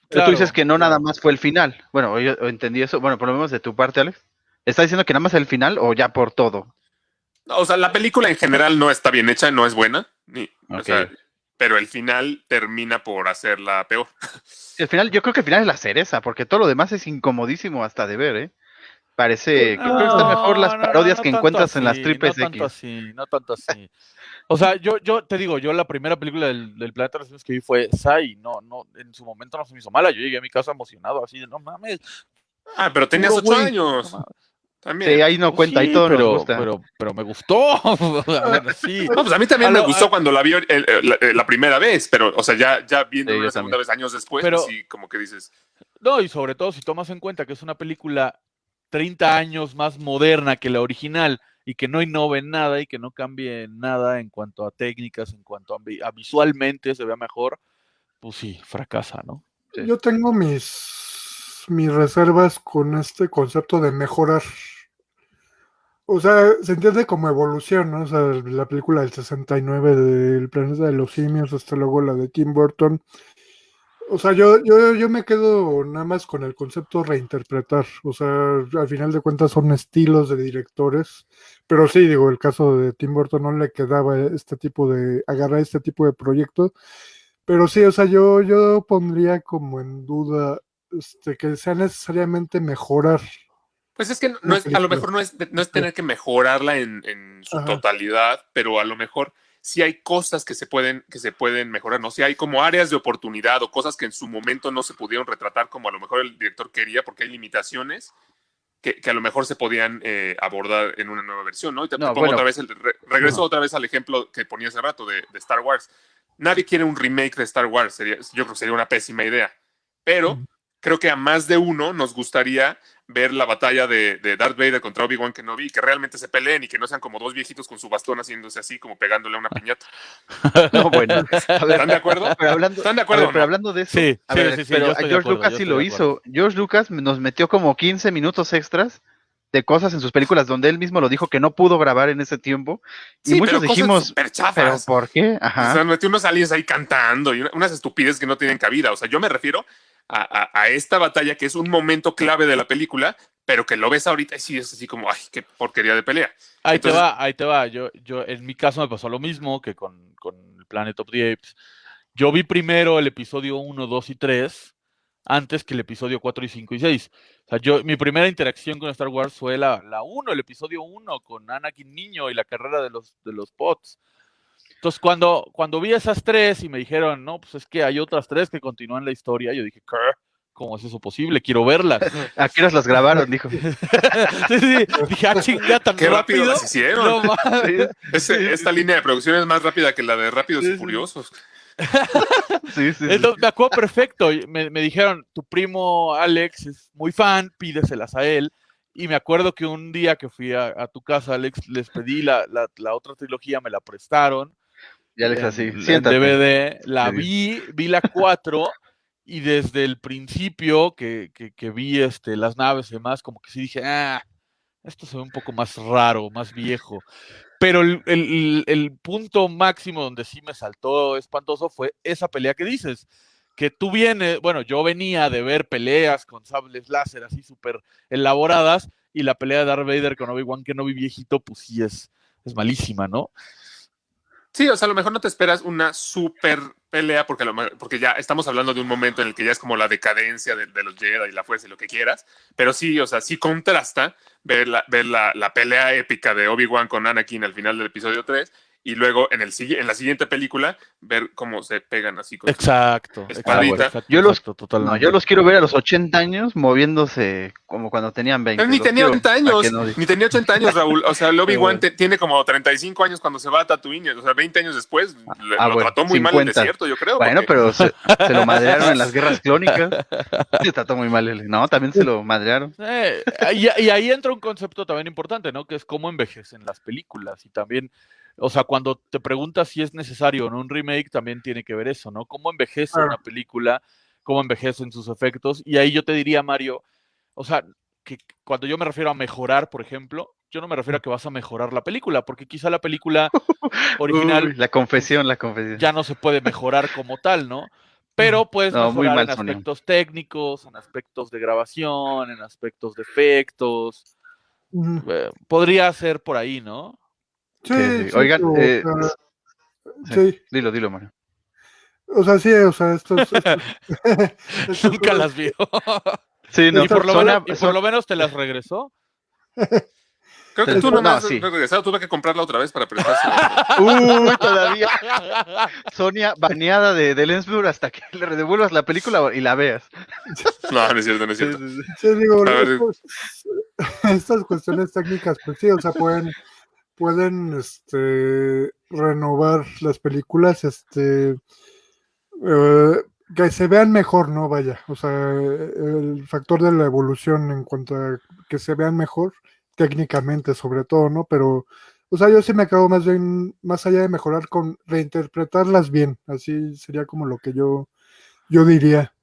Pero tú dices Claro, que no nada claro. más fue el final. Bueno, yo entendí eso. Bueno, por lo menos de tu parte, Alex. ¿Estás diciendo que nada más el final o ya por todo? No, o sea, la película en general no está bien hecha, no es buena, ni- o Ok. sea, pero el final termina por hacerla peor. El final, yo creo que el final es la cereza, porque todo lo demás es incomodísimo hasta de ver, ¿eh? Parece, creo que están mejor las No, no, no, parodias no que encuentras en las triples no tanto X. así, no tanto así. O sea, yo, yo te digo, yo la primera película del, del Planeta de los Simios que vi fue Sai, no, no, en su momento no se me hizo mala, yo llegué a mi casa emocionado, así de, no mames. Ah, pero tenías ocho años. No mames". También. Sí, ahí no Pues cuenta, ahí sí, todo pero, nos gusta. Pero, pero me gustó. ver, sí. No, pues a mí también A me lo- gustó a- cuando la vi el- el- la, la primera vez, pero, o sea, ya, ya viendo Sí, una segunda también. vez años después, Pero- sí, como que dices, No, y sobre todo si tomas en cuenta que es una película 30 años más moderna que la original y que no innove en nada y que no cambie nada en cuanto a técnicas, en cuanto a, vi- a visualmente se vea mejor, pues sí, fracasa, ¿no? Sí. Yo tengo mis, mis reservas con este concepto de mejorar. O sea, se entiende como evolución, ¿no? O sea, la película del 69 del planeta de los simios, hasta luego la de Tim Burton. O sea, yo, yo, yo me quedo nada más con el concepto reinterpretar. O sea, al final de cuentas son estilos de directores. Pero sí, digo, el caso de Tim Burton no le quedaba este tipo de, agarrar este tipo de proyecto. Pero sí, o sea, yo, yo pondría como en duda este, que sea necesariamente mejorar. pues es que no Una es, a lo mejor no es, no es tener que mejorarla en, en su Ajá. totalidad, pero a lo mejor sí hay cosas que se pueden, que se pueden mejorar, ¿no? Si hay como áreas de oportunidad o cosas que en su momento no se pudieron retratar como a lo mejor el director quería, porque hay limitaciones que, que a lo mejor se podían eh, abordar en una nueva versión, ¿no? Y te, te No, pongo bueno. otra vez, el, re- regreso otra vez al ejemplo que ponía hace rato de, de Star Wars. Nadie quiere un remake de Star Wars, sería, yo creo que sería una pésima idea, pero Ujú. Creo que a más de uno nos gustaría ver la batalla de, de Darth Vader contra Obi-Wan Kenobi que realmente se peleen y que no sean como dos viejitos con su bastón haciéndose así, como pegándole a una piñata. No, bueno. Ver, ¿Están de acuerdo? pero hablando, ¿Están de acuerdo? ver, o pero hablando de eso, Sí, a sí, ver, sí, sí, pero George acuerdo, Lucas sí lo hizo. George Lucas nos metió como 15 minutos extras de cosas en sus películas donde él mismo lo dijo que no pudo grabar en ese tiempo. Y Sí, muchos pero cosas dijimos, súper ¿pero por qué? O Ajá. sea, metió unos aliens ahí cantando y una- unas estupideces que no tienen cabida. O sea, yo me refiero a, a- a esta batalla que es un momento clave de la película, pero que lo ves ahorita y sí es así como, ay, qué porquería de pelea. Ahí Entonces- te va, ahí te va. Yo, yo, en mi caso me pasó lo mismo que con, con el Planet of the Apes. Yo vi primero el episodio 1, 2 y 3 antes que el episodio 4 y 5 y 6. O sea, yo, mi primera interacción con Star Wars fue la, la 1, el episodio 1, con Anakin niño y la carrera de los, de los pods. Entonces, cuando, cuando vi esas tres y me dijeron, no, pues es que hay otras tres que continúan la historia, yo dije, ¿qué? ¿Cómo es eso posible? Quiero verlas. ¿A qué horas las grabaron? Dijo. sí, sí, dije, ah, chinga, tan Qué rápido rápido. las hicieron. No. Ese- esta línea de producción es más rápida que la de Rápidos Sí, y. Furiosos. Sí, sí, me acuerdo perfecto. Me, me dijeron, tu primo Alex es muy fan, pídeselas a él. Y me acuerdo que un día que fui a, a tu casa, Alex, les pedí la, la, la otra trilogía, me la prestaron. Ya les así. Siéntate. DVD, la vi, vi la 4 y desde el principio que, que, que vi este, las naves y demás, como que sí dije, ah, esto se ve un poco más raro, más viejo. Pero el, el- el punto máximo donde sí me saltó espantoso fue esa pelea que dices. Que tú vienes, bueno, yo venía de ver peleas con sables láser así súper elaboradas y la pelea de Darth Vader con Obi-Wan Kenobi viejito, pues sí es, es malísima, ¿no? Sí, o sea, a lo mejor no te esperas una super pelea porque, lo porque ya estamos hablando de un momento en el que ya es como la decadencia de, de los Jedi y la fuerza y lo que quieras, pero sí, o sea, sí contrasta ver la, ver la, la pelea épica de Obi-Wan con Anakin al final del episodio 3 y luego en, el, en la siguiente película ver cómo se pegan así con Exacto. Espadita. exacto, exacto, Yo los- exacto. No, yo los quiero ver a los 80 años moviéndose como cuando tenían 20. Pero ni tenía quiero 80 para años, no ni tenía 80 años, Raúl. O sea, el Obi-Wan Sí, te- tiene como 35 años cuando se va a Tatooine. O sea, 20 años después le- Ah, lo bueno, trató muy mal el 50. desierto, yo creo. Bueno, porque- pero se, se lo madrearon en las guerras clónicas. Se trató muy mal él. No, también se lo madrearon. Eh, y, y ahí entra un concepto también importante, ¿no? Que es cómo envejecen las películas. Y también, o sea, cuando te preguntas si es necesario o no un remake, también tiene que ver eso, ¿no? Cómo envejece una película, cómo envejecen sus efectos. Y ahí yo te diría, Mario, o sea, que cuando yo me refiero a mejorar, por ejemplo, yo no me refiero a que vas a mejorar la película, porque quizá la película original Uy, la confesión, la confesión. ya no se puede mejorar como tal, ¿no? Pero puedes No, mejorar en aspectos técnicos, en aspectos de grabación, en aspectos de efectos. Eh, podría ser por ahí, ¿no? Sí, Sí, sí. sí, Oigan, o eh, sea, sí. sí, Dilo, dilo, Mario. o sea, sí, o sea, estos, estos- estos Nunca las vio. Sí, no, y, por lo menos, y por lo menos te las regresó. Creo que tú no no, has sí. regresado, tuve que comprarla otra vez para prestársela. Uy, todavía. Sonia baneada de, de Lensburg hasta que le devuelvas la película y la veas. no, no es cierto, no es cierto. sí, sí. Sí, digo, A ver. estos- estas cuestiones técnicas, pues sí, o sea, pueden, pueden este, renovar las películas, este, eh, que se vean mejor, ¿no? Vaya, o sea, el factor de la evolución en cuanto a que se vean mejor, técnicamente sobre todo, ¿no? Pero, o sea, yo sí me acabo más bien, más allá de mejorar, con reinterpretarlas bien, así sería como lo que yo, yo diría.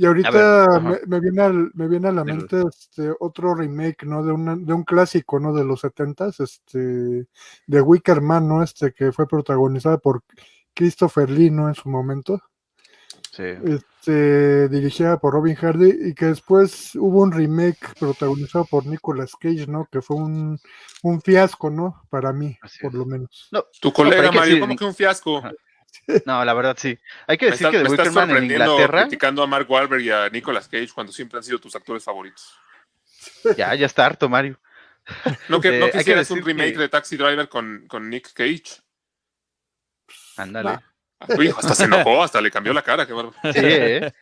Y ahorita me, me viene al, me viene a la mente este otro remake, ¿no? De, una- de un clásico, ¿no? De los setentas, este, de Wicker Man, ¿no? Este, que fue protagonizada por Christopher Lee, ¿no? En su momento, Sí. este, dirigida por Robin Hardy, y que después hubo un remake protagonizado por Nicolas Cage, ¿no? Que fue un, un fiasco, ¿no? Para mí, Así por es. lo menos. No, Tu No, colega, que Mario, ¿cómo que un fiasco? No, la verdad sí. Hay que decir que The Wicker Man en Inglaterra, criticando a Mark Wahlberg y a Nicolas Cage cuando siempre han sido tus actores favoritos. ya, ya está harto, Mario. ¿No, que, Eh, no que quisieras un remake que- de Taxi Driver con, con Nick Cage? Ándale. Nah. Uy, hasta se enojó, hasta le cambió la cara, qué bárbaro. Sí, ¿eh?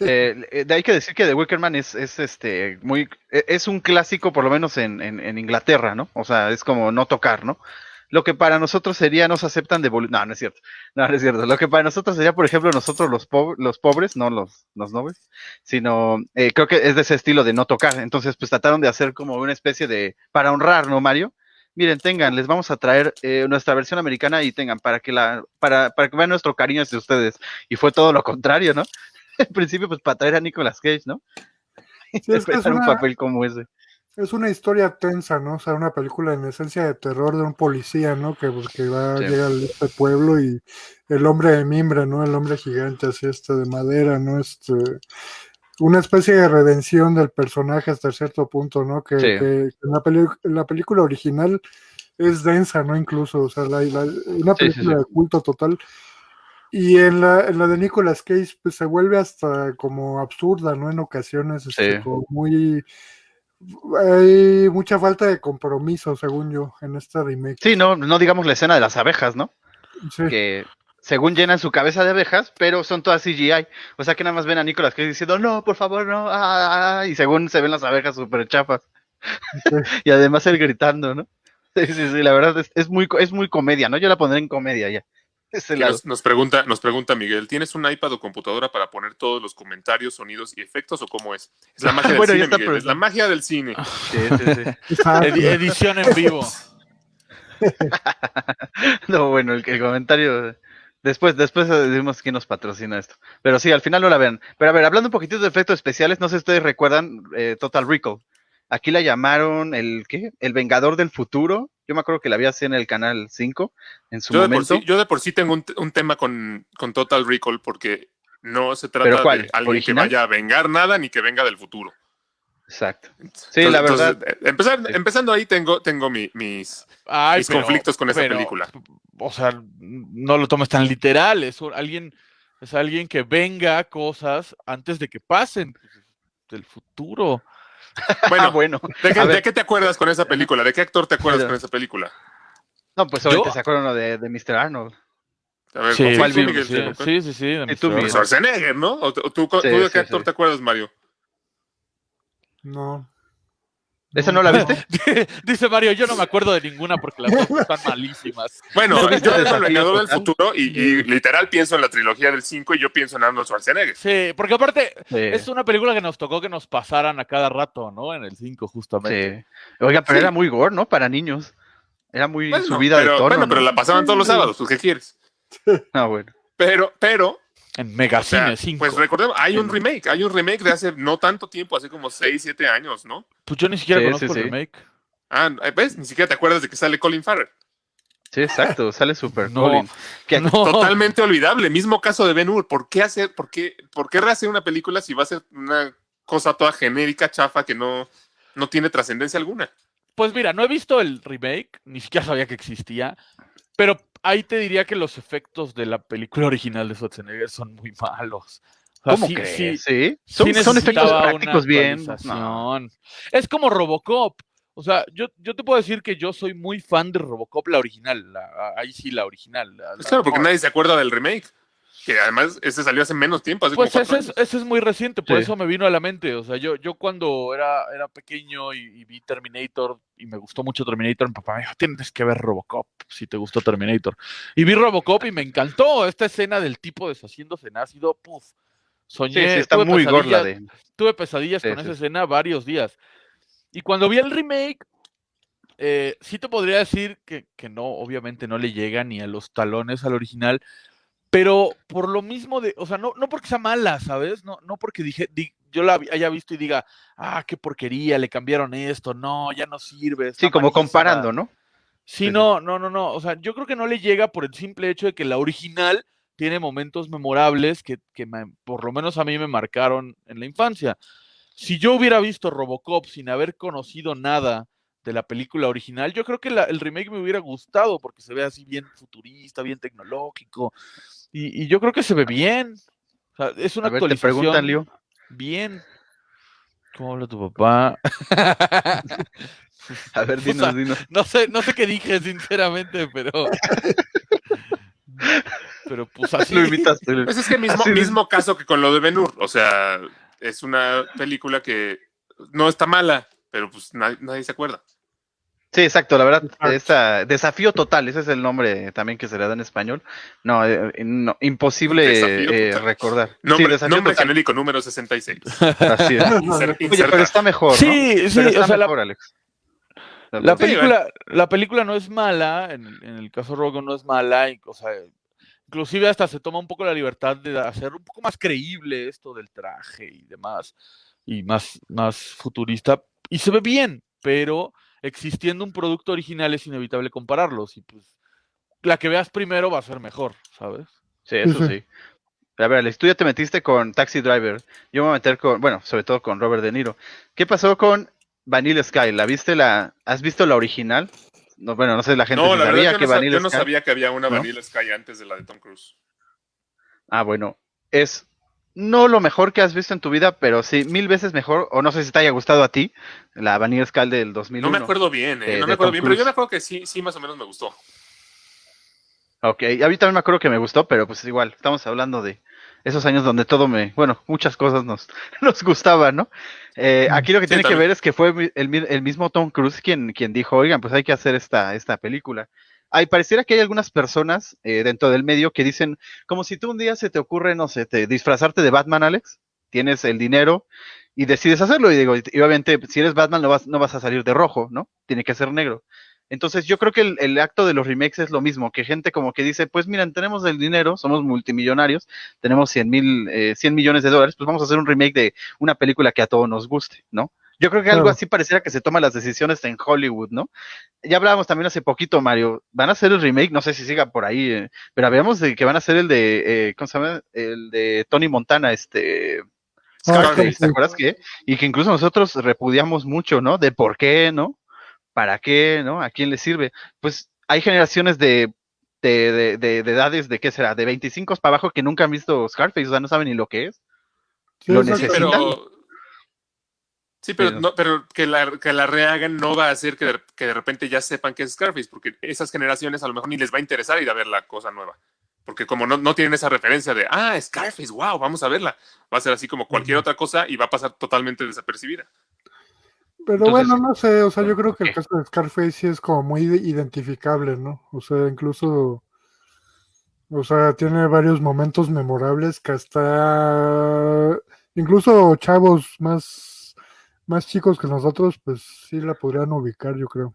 Eh, eh, hay que decir que The Wicker Man es, es este muy e- es un clásico por lo menos en, en, en Inglaterra, ¿no? O sea, es como no tocar, ¿no? Lo que para nosotros sería nos aceptan de no, no es cierto. No, no es cierto. Lo que para nosotros sería, por ejemplo, nosotros los, po- los pobres, no los, los nobles, sino eh, creo que es de ese estilo de no tocar. Entonces, pues trataron de hacer como una especie de para honrar, ¿no, Mario? Miren, tengan, les vamos a traer eh, nuestra versión americana y tengan para que la para, para que vean nuestro cariño hacia ustedes. Y fue todo lo contrario, ¿no? En principio, pues para traer a Nicolas Cage, ¿no? Sí, es que es Interpretar un una- papel como ese. Es una historia tensa, ¿no? O sea, una película en esencia de terror de un policía, ¿no? Que, pues, que va, Sí. llega a este pueblo y el hombre de mimbre, ¿no? El hombre gigante así, este, de madera, ¿no? Este, una especie de redención del personaje hasta cierto punto, ¿no? Que, Sí. que en, la peli- en la película original es densa, ¿no? Incluso, o sea, la- la- una película sí. de culto total. Y en la, en la de Nicolas Cage, pues se vuelve hasta como absurda, ¿no? En ocasiones, este, como muy hay mucha falta de compromiso, según yo, en esta remake. Sí, no, no digamos la escena de las abejas, ¿no? Sí, que según llenan su cabeza de abejas, pero son todas CGI. O sea que nada más ven a Nicolas Cage diciendo, no, por favor, no, ah, ah", y según se ven las abejas súper chafas. Sí. y además él gritando, ¿no? Sí, sí, sí, la verdad es, es muy, es muy comedia, ¿no? Yo la pondré en comedia ya. Ese Que lado. Nos, nos pregunta, nos pregunta Miguel, ¿tienes un iPad o computadora para poner todos los comentarios, sonidos y efectos o cómo es? Es la magia del Bueno, cine, Miguel, es la magia del cine. Sí, sí, sí. Edi- edición en vivo. No, bueno, el, el comentario. Después, después decimos quién nos patrocina esto. Pero sí, al final no la vean. Pero a ver, hablando un poquitito de efectos especiales, no sé si ustedes recuerdan eh, Total Recall. Aquí la llamaron el ¿qué? El Vengador del Futuro. Yo me acuerdo que la vi así en el canal 5 en su Yo de, por momento. sí, yo de por sí tengo un, un tema con, con Total Recall porque no se ¿Pero trata cuál? de alguien ¿Original? que vaya a vengar nada ni que venga del futuro. Exacto. Sí, la verdad. eh, empezar- Sí. Empezando ahí tengo, tengo mi- mis, Ay, mis pero- conflictos con esa pero, película. O sea, no lo tomes tan literal. Es alguien, es alguien que venga cosas antes de que pasen del futuro. Ah, Bueno, bueno. ¿de, qué, de te acuerdas con esa película? ¿De qué actor te acuerdas con esa película? No, pues ahorita Yo- se acuerdan uno de, de Mr. Arnold. A ver, Sí, ¿con cuál sí, Miguel? sí, sí, sí, sí, Y tú. Schwarzenegger, ¿no? ¿O tú, tú- tú Sí, de sí, qué actor sí. te acuerdas, Mario? No. ¿Esa no la viste? Dice Mario, yo no me acuerdo de ninguna porque las dos están malísimas. Bueno, ¿No viste yo veo el Vengador del? Futuro y, y literal pienso en la trilogía del 5 y yo pienso en Arnold Schwarzenegger. Sí, porque aparte Sí. es una película que nos tocó que nos pasaran a cada rato, ¿no? En el 5 justamente. Sí. Oiga, pero Sí. era muy gore, ¿no? Para niños. Era muy Bueno, subida pero, de tono. bueno, ¿no? pero la pasaban todos los sábados, pues ¿qué quieres? Ah, bueno. Pero, pero, En o Megacine sea, 5. pues recordemos, hay un remake, hay un remake de hace no tanto tiempo, hace como 6, 7 años, ¿no? Pues yo ni siquiera Sí, conozco sí, el remake. Ah, ¿ves? Ni siquiera te acuerdas de que sale Colin Farrell. Sí, exacto. Sale Super No, Colin. Que- no. Totalmente olvidable. Mismo caso de Ben Hur. ¿Por qué hacer, por qué, por qué rehacer una película si va a ser una cosa toda genérica, chafa, que no, no tiene trascendencia alguna? Pues mira, no he visto el remake, ni siquiera sabía que existía, pero ahí te diría que los efectos de la película original de Schwarzenegger son muy malos. O sea, ¿Cómo sí- crees? sí- Sí. sí Son, efectos prácticos bien. No. Es como Robocop. O sea, yo, yo te puedo decir que yo soy muy fan de Robocop, la original. la- ahí sí, la original. la- Pues la- claro, porque no, nadie se acuerda del remake. Que además ese salió hace menos tiempo, hace Pues como ese es, ese es muy reciente, por Sí. eso me vino a la mente. O sea, yo, yo cuando era, era pequeño y, y vi Terminator y me gustó mucho Terminator, mi papá me dijo, tienes que ver Robocop si te gustó Terminator. Y vi Robocop y me encantó esta escena del tipo deshaciéndose en ácido. Puf, soñé, Sí, sí, está tuve muy de. tuve pesadillas Sí, con sí, esa escena varios días. Y cuando vi el remake, eh, sí te podría decir que, que no, obviamente no le llega ni a los talones al original, pero por lo mismo de, o sea, no, no porque sea mala, ¿sabes? No, no porque dije, di- yo la haya visto y diga, ah, qué porquería, le cambiaron esto, no, ya no sirve. Sí, como malísima". comparando, ¿no? Sí, Sí, no, no, no, no. O sea, yo creo que no le llega por el simple hecho de que la original tiene momentos memorables que, que me- por lo menos a mí me marcaron en la infancia. Si yo hubiera visto Robocop sin haber conocido nada de la película original, yo creo que la- el remake me hubiera gustado porque se ve así bien futurista, bien tecnológico. Y, y yo creo que se ve bien. O sea, es una A ver, te actualización preguntan, Leo. bien. ¿Cómo habla tu papá? A ver, O sea, dinos, dinos. No sé, no sé qué dije, sinceramente, pero. Pero pues así. Lo invitaste. Pues es que mismo, Así mismo caso que con lo de Ben Hur. O sea, es una película que no está mala, pero pues nadie, nadie se acuerda. Sí, exacto, la verdad, esa, desafío total, ese es el nombre también que se le da en español. No, eh, no, imposible eh, recordar. Nombre, sí, nombre genérico número 66. Así es. Inser- Oye, pero está mejor, ¿no? Sí, sí, Pero está o sea, la, mejor, Alex. la película, la película no es mala, en, el- en el caso de Rogue no es mala, y, o sea, inclusive hasta se toma un poco la libertad de hacer un poco más creíble esto del traje y demás, y más, más futurista, y se ve bien, pero existiendo un producto original es inevitable compararlos, y pues la que veas primero va a ser mejor, ¿sabes? Sí, eso sí. A ver, Alex, tú ya te metiste con Taxi Driver. Yo me voy a meter con, bueno, sobre todo con Robert De Niro. ¿Qué pasó con Vanilla Sky? ¿La viste la, has visto la original? No, bueno, no sé la gente No, si la sabía que no, Vanilla yo no sabía que había una ¿No? Vanilla Sky antes de la de Tom Cruise. Ah, bueno, es no lo mejor que has visto en tu vida, pero sí mil veces mejor, o no sé si te haya gustado a ti, la Vanilla Sky del 2001. No me acuerdo bien, eh, de- no me acuerdo Tom bien, pero yo me acuerdo que sí, sí, más o menos me gustó. Ok, a mí también me acuerdo que me gustó, pero pues igual, estamos hablando de esos años donde todo me, bueno, muchas cosas nos, nos gustaban, ¿no? Eh, aquí lo que Sí, tiene que ver es que fue el, el mismo Tom Cruise quien, quien dijo, oigan, pues hay que hacer esta, esta película. Ay, pareciera que hay algunas personas eh, dentro del medio que dicen, como si tú un día se te ocurre, no sé, te, disfrazarte de Batman, Alex, tienes el dinero y decides hacerlo, y digo, y obviamente si eres Batman no vas, no vas a salir de rojo, ¿no? Tiene que ser negro. Entonces yo creo que el, el acto de los remakes es lo mismo, que gente como que dice, pues miren, tenemos el dinero, somos multimillonarios, tenemos 100 mil, eh, 100 millones de dólares, pues vamos a hacer un remake de una película que a todos nos guste, ¿no? Yo creo que algo así pareciera que se toman las decisiones en Hollywood, ¿no? Ya hablábamos también hace poquito, Mario, van a hacer el remake, no sé si siga por ahí, eh, pero habíamos de que van a hacer el de, eh, ¿cómo se llama? El de Tony Montana, este... Ah, Scarface. ¿te acuerdas que? Y que incluso nosotros repudiamos mucho, ¿no? De por qué, ¿no? ¿Para qué, no? ¿A quién le sirve? Pues hay generaciones de, de, de, de- de edades, ¿de qué será? De 25 para abajo que nunca han visto Scarface, o sea, no saben ni lo que es. Sí, Lo necesitan. pero Sí, pero, no, pero que, la, que la rehagan no va a hacer que de, que de repente ya sepan que es Scarface, porque esas generaciones a lo mejor ni les va a interesar ir a ver la cosa nueva. Porque como no, no tienen esa referencia de, ah, Scarface, wow, vamos a verla. Va a ser así como cualquier otra cosa y va a pasar totalmente desapercibida. Pero Entonces- bueno, no sé, o sea, yo creo que el caso de Scarface sí es como muy identificable, ¿no? O sea, incluso, o sea, tiene varios momentos memorables que hasta, incluso chavos más, más chicos que nosotros, pues sí la podrían ubicar, yo creo.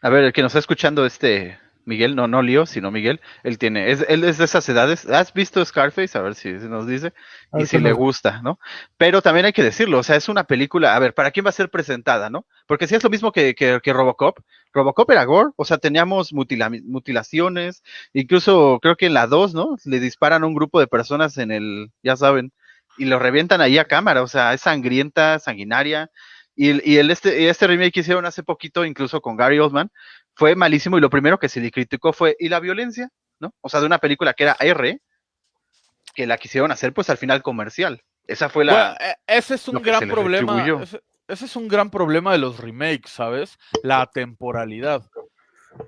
A ver, el que nos está escuchando, este Miguel, no, no Lío, sino Miguel, él tiene, es, él es de esas edades. ¿Has visto Scarface? A ver si, nos dice. Y si qué le gusta, ¿no? Pero también hay que decirlo, o sea, es una película, a ver, ¿para quién va a ser presentada, no? Porque si es lo mismo que, que, que Robocop, Robocop era gore, o sea, teníamos mutila- mutilaciones, incluso creo que en la 2, ¿no? Le disparan a un grupo de personas en el, ya saben, y lo revientan ahí a cámara, o sea, es sangrienta, sanguinaria. Y, y el este, este remake que hicieron hace poquito, incluso con Gary Oldman, fue malísimo y lo primero que se le criticó fue, ¿y la violencia? ¿No? O sea, de una película que era R, que la quisieron hacer pues al final comercial. Esa fue la... Bueno, e- ese es un gran problema. Ese, ese es un gran problema de los remakes, ¿sabes? La temporalidad.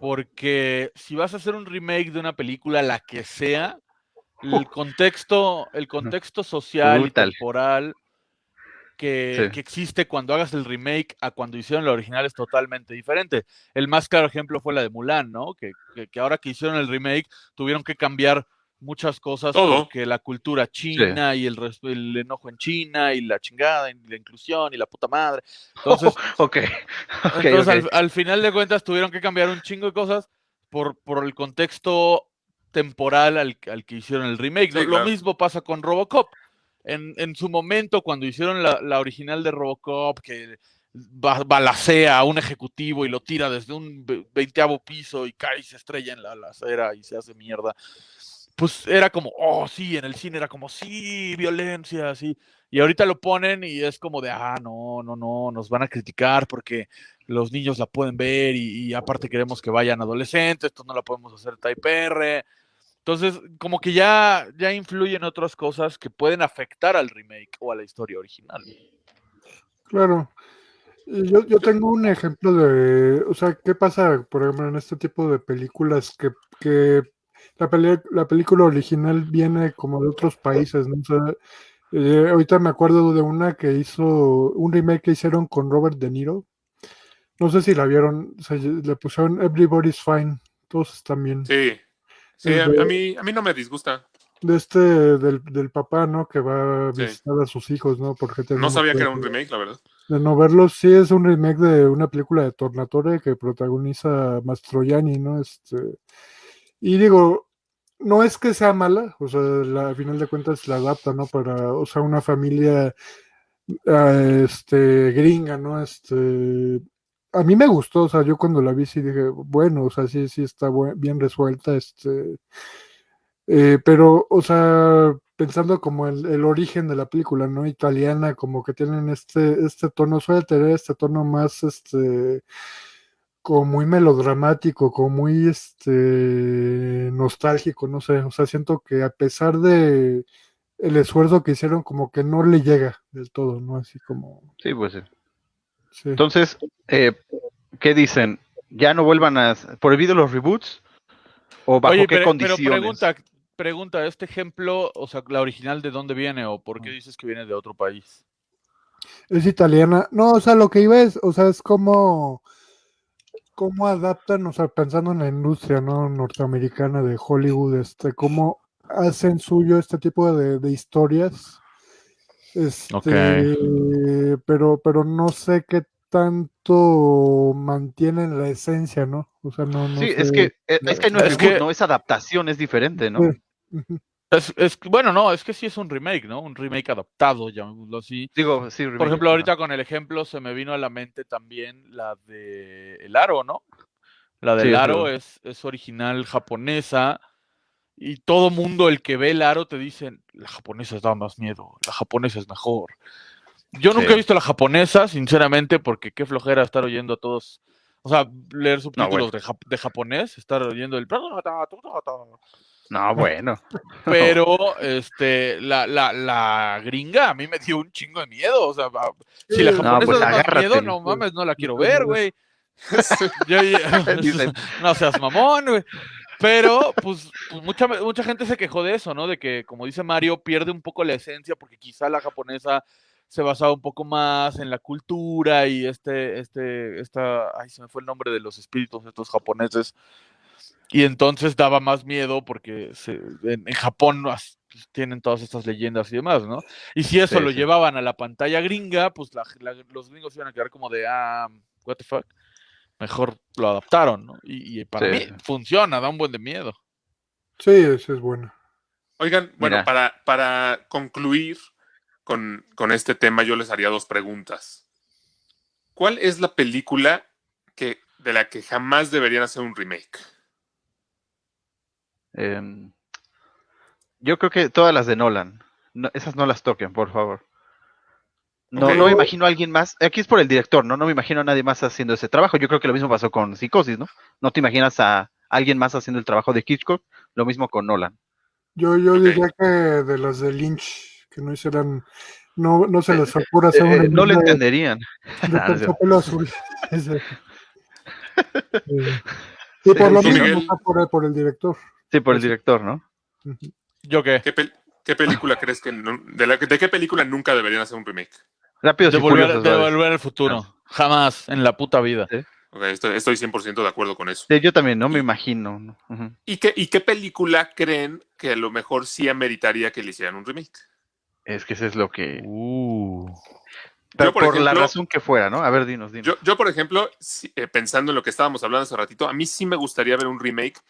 Porque si vas a hacer un remake de una película, la que sea, el contexto, el contexto social Brutal. y temporal que, Sí. que existe cuando hagas el remake a cuando hicieron la original es totalmente diferente. El más claro ejemplo fue la de Mulan, ¿no? Que, que- que ahora que hicieron el remake tuvieron que cambiar muchas cosas Todo. porque la cultura china y el, el enojo en China y la chingada y la inclusión y la puta madre. Entonces, ok, ok, entonces ok. Al, al final de cuentas tuvieron que cambiar un chingo de cosas por, por el contexto temporal al, al que hicieron el remake. Sí, Lo- mismo pasa con Robocop. En, en su momento, cuando hicieron la, la original de Robocop, que ba- balacea a un ejecutivo y lo tira desde un ve- veinteavo piso y cae y se estrella en la, la acera y se hace mierda. Pues era como, oh, sí, en el cine era como, sí, violencia, sí. Y ahorita lo ponen y es como de, ah, no, no, no, nos van a criticar porque los niños la pueden ver y, y aparte queremos que vayan adolescentes, esto no la podemos hacer type R. Entonces, como que ya, ya influyen otras cosas que pueden afectar al remake o a la historia original. Claro. Y Yo, yo tengo un ejemplo de, o sea, ¿qué pasa, por ejemplo, en este tipo de películas que, que la, peli- la película original viene como de otros países, ¿no? O sea, eh, ahorita me acuerdo de una que hizo, un remake que hicieron con Robert De Niro. No sé si la vieron, se le pusieron Everybody's Fine, todos están bien. Sí. Sí, El a, de- a mí, a mí no me disgusta. De este, del, del papá, ¿no? Que va a Sí. visitar a sus hijos, ¿no? Porque No sabía que era un remake, la verdad. de no verlo, sí es un remake de una película de Tornatore que protagoniza Mastroianni, ¿no? Este, y digo, no es que sea mala, o sea, la, a final de cuentas la adapta, ¿no? Para, o sea, una familia ah, este, gringa, ¿no? Este, a mí me gustó, o sea, yo cuando la vi sí dije, bueno, o sea, sí, sí está bien resuelta, este, eh, pero, o sea, pensando como el, el origen de la película, ¿no? Italiana, como que tienen este, este tono, suele tener este tono más, este, como muy melodramático, como muy, este, nostálgico, no sé, o sea, siento que a pesar de el esfuerzo que hicieron, como que no le llega del todo, ¿no? Así como, Sí, pues sí. Sí. Entonces, eh, ¿qué dicen? ¿Ya no vuelvan a... prohibido los reboots? ¿O bajo Oye, qué pero, pero condiciones? pregunta, pregunta, ¿este ejemplo, o sea, la original de dónde viene o por qué dices que viene de otro país? Es italiana. No, o sea, lo que iba es, o sea, es como cómo adaptan, o sea, pensando en la industria, ¿no? Norteamericana de Hollywood, este, cómo hacen suyo este tipo de, de historias. Este, pero, pero no sé qué tanto mantienen la esencia, ¿no? O sea, no, no sí, sé. es que, eh, es que no es, Es reboot, que- no es adaptación, es diferente, ¿no? Sí. Ujú. Es, es- bueno, no, es que sí es un remake, ¿no? Un remake adaptado, llamémoslo así. Digo, sí, Por ejemplo, ahorita con el ejemplo se me vino a la mente también la de El Aro, ¿no? La del Sí, Aro es, es original japonesa y todo mundo el que ve el Aro te dicen, la japonesa da más miedo, la japonesa es mejor. Yo nunca he visto la japonesa, sinceramente, porque qué flojera estar oyendo a todos, o sea, leer subtítulos bueno. de, jap- de japonés, estar oyendo el... No, bueno. Pero este, la, la, la gringa a mí me dio un chingo de miedo. O sea, si la Sí. No, japonesa pues da más miedo, no mames, no la quiero ver, güey. No seas mamón, güey. Pero, pues, pues, mucha, mucha gente se quejó de eso, ¿no? De que, como dice Mario, pierde un poco la esencia porque quizá la japonesa se basaba un poco más en la cultura y este, este, esta, ay, se me fue el nombre de los espíritus estos japoneses. Y entonces daba más miedo porque se- en, en Japón pues, tienen todas estas leyendas y demás, ¿no? Y si eso Sí, lo sí. llevaban a la pantalla gringa, pues la- la- los gringos iban a quedar como de, ah, what the fuck. Mejor lo adaptaron, ¿no? Y, y para Sí. mí funciona, da un buen de miedo. Sí, sí es bueno. Oigan, bueno, Mira. para, para concluir con, con este tema, yo les haría dos preguntas. ¿Cuál es la película que, de la que jamás deberían hacer un remake? Em, yo creo que todas las de Nolan. No, esas no las toquen, por favor. No, Ok. no me imagino a alguien más. Aquí es por el director, ¿no? No me imagino a nadie más haciendo ese trabajo. Yo creo que lo mismo pasó con Psicosis, ¿no? No te imaginas a alguien más haciendo el trabajo de Hitchcock. Lo mismo con Nolan. Yo, yo diría que de las de Lynch, que no hicieran, no, no se les ocurra hacer Eh, eh, no le de- entenderían. de Ah, azul. Eh, Sí, por lo Sí, no por, por el director. Sí, por el director, ¿no? ¿Yo qué? ¿Qué, pel- qué película crees que... no- de, la- de qué película nunca deberían hacer un remake? Rápidos De y volver, Furiosos. de ¿sabes? volver al futuro. Jamás en la puta vida. Ok, estoy, estoy 100% de acuerdo con eso. Sí, yo también, no me imagino. ¿Y qué, ¿Y qué película creen que a lo mejor sí ameritaría que le hicieran un remake? Es que eso es lo que. Uh. Pero por por, la razón que fuera, ¿no? A ver, dinos, dinos. Yo, yo por ejemplo, si- eh, pensando en lo que estábamos hablando hace ratito, a mí sí me gustaría ver un remake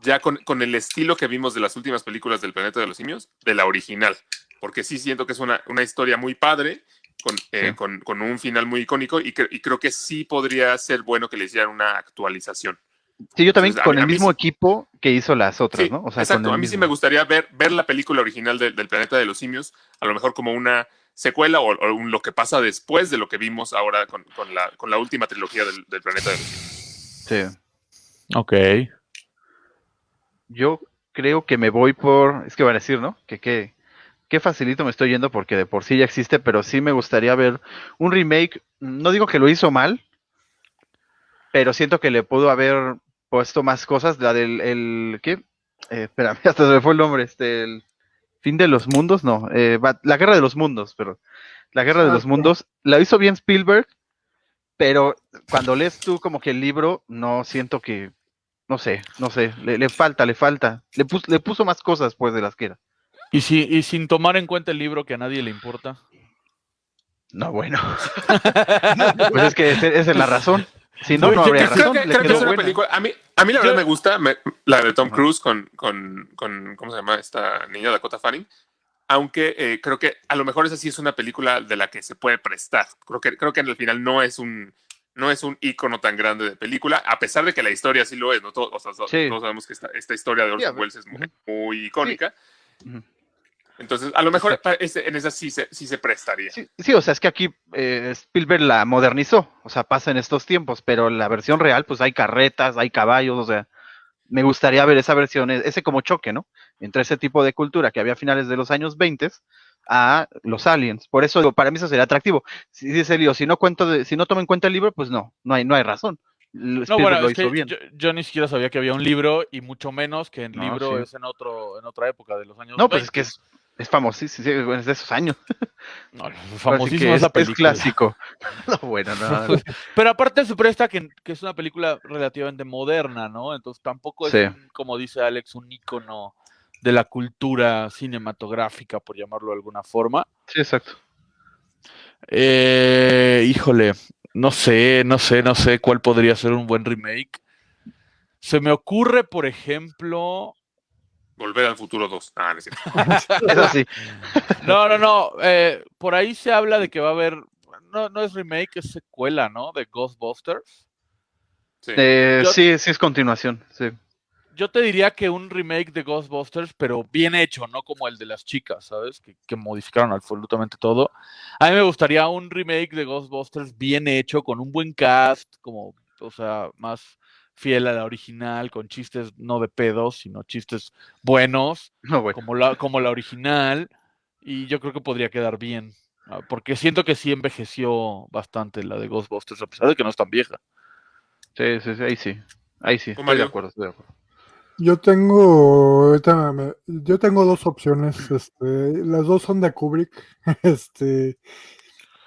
ya con, con el estilo que vimos de las últimas películas del Planeta de los Simios, de la original, porque sí siento que es una, una historia muy padre, con, eh, Sí. con, con un final muy icónico, y, cre- y creo que sí podría ser bueno que le hicieran una actualización. Sí, yo también Entonces, con mí- el a mismo sí- equipo que hizo las otras, Sí, ¿no? O sea, exacto, con el a mí sí me gustaría ver, ver la película original de- del Planeta de los Simios, a lo mejor como una secuela o, o un- lo que pasa después de lo que vimos ahora con, con la, con la última trilogía del, del Planeta de los Simios. Sí. Ok. Yo creo que me voy por. Es que van a decir, ¿no? Que qué qué facilito me estoy yendo porque de por sí ya existe, pero sí me gustaría ver un remake. No digo que lo hizo mal, pero siento que le pudo haber puesto más cosas. La del. El, ¿Qué? Eh, espérame, hasta se me fue el nombre. Este, el fin de los mundos, no. eh, la guerra de los mundos, pero. La guerra de Ah, los sí. mundos. La hizo bien Spielberg, pero cuando lees tú como que el libro, no siento que. No sé, no sé, le, le falta, le falta. Le, pus- le puso más cosas, pues, de las que era. ¿Y, si, y sin tomar en cuenta el libro que a nadie le importa. No, bueno. pues es que esa es la razón. Si no, No, no habría creo razón. que, creo que es una buena. película. A mí, a mí la verdad Yo- me gusta me- la de Tom. Cruise con, con, con. ¿Cómo se llama esta niña Dakota Fanning? Aunque eh, creo que a lo mejor esa sí es una película de la que se puede prestar. Creo que, creo que en el final no es un. No es un icono tan grande de película, a pesar de que la historia sí lo es, ¿no? Todos, o sea, todos Sí. sabemos que esta, esta historia de Sí, Orson ver, Welles es muy, muy icónica. Ujú. Entonces, a lo mejor en esa sí se, sí se prestaría. Sí, sí, o sea, es que aquí eh, Spielberg la modernizó. O sea, pasa en estos tiempos, pero la versión real, pues hay carretas, hay caballos, o sea. Me gustaría ver esa versión, e- ese como choque, ¿no? Entre ese tipo de cultura que había a finales de los años 20 a los aliens. Por eso digo, para mí eso sería atractivo. Si dice Lío, si no cuento de- si no tomo en cuenta el libro, pues no, no hay, no hay razón. L- No, Spielberg bueno, lo es hizo que bien. yo, yo ni siquiera sabía que había un libro y mucho menos que el No, libro sí. es en otro en otra época de los años No, pues es que 20. es, es famosísimo, sí, sí, es de esos años. No, famosísima es, es película. clásico. No, bueno, no. no. Pero aparte se presta que, que es una película relativamente moderna, ¿no? Entonces tampoco es, Sí. un, como dice Alex, un ícono de la cultura cinematográfica, por llamarlo de alguna forma. Sí, exacto. Eh, híjole, no sé, no sé, no sé cuál podría ser un buen remake. Se me ocurre, por ejemplo. Volver al futuro 2. Ah, no es cierto. Eso sí. No, no, no. eh, por ahí se habla de que va a haber. No, no es remake, es secuela, ¿no? De Ghostbusters. Sí. Eh, Yo- sí, sí es continuación. Sí. Yo te diría que un remake de Ghostbusters, pero bien hecho, no como el de las chicas, ¿sabes? Que, que modificaron absolutamente todo. A mí me gustaría un remake de Ghostbusters bien hecho, con un buen cast, como, o sea, más fiel a la original, con chistes no de pedos, sino chistes buenos, No, bueno. como la, como la original, y yo creo que podría quedar bien, ah, porque siento que sí envejeció bastante la de Ghostbusters, a pesar de que no es tan vieja. Sí, sí, sí, ahí sí. Ahí sí, ¿Tú, estoy de acuerdo, estoy de acuerdo. Yo tengo, yo tengo dos opciones, este, las dos son de Kubrick, este,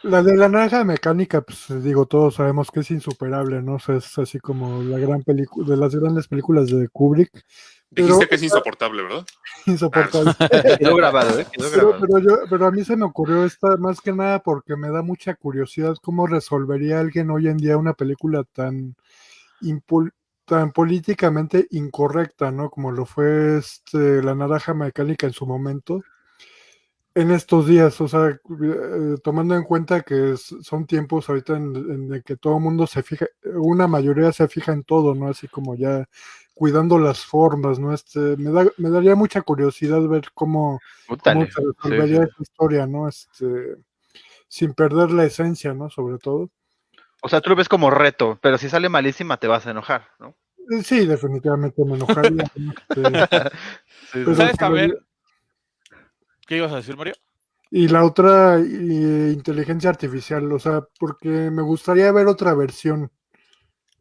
la de la naranja mecánica, pues digo, todos sabemos que es insuperable, ¿no? O sea, es así como la gran película, de las grandes películas de Kubrick, Dijiste Pero- que es insoportable, ¿verdad? insoportable. Quedó grabado, ¿eh? Quedó Pero, grabado. pero, yo, pero a mí se me ocurrió esta más que nada porque me da mucha curiosidad cómo resolvería alguien hoy en día una película tan, impul- tan políticamente incorrecta, ¿no? Como lo fue este, La Naranja Mecánica en su momento. En estos días, o sea, eh, tomando en cuenta que es- son tiempos ahorita en, en el que todo el mundo se fija, una mayoría se fija en todo, ¿no? Así como ya cuidando las formas, ¿no? Este, me, da, me daría mucha curiosidad ver cómo, cómo se resolvería Sí, sí. esa historia, ¿no? Este, sin perder la esencia, ¿no? Sobre todo. O sea, tú lo ves como reto, pero si sale malísima te vas a enojar, ¿no? Eh, Sí, definitivamente me enojaría. ¿no? Este, Sí, Pero- sí. ¿Sabes también? ¿Qué ibas a decir, Mario? y la otra, y- inteligencia artificial, o sea, porque me gustaría ver otra versión,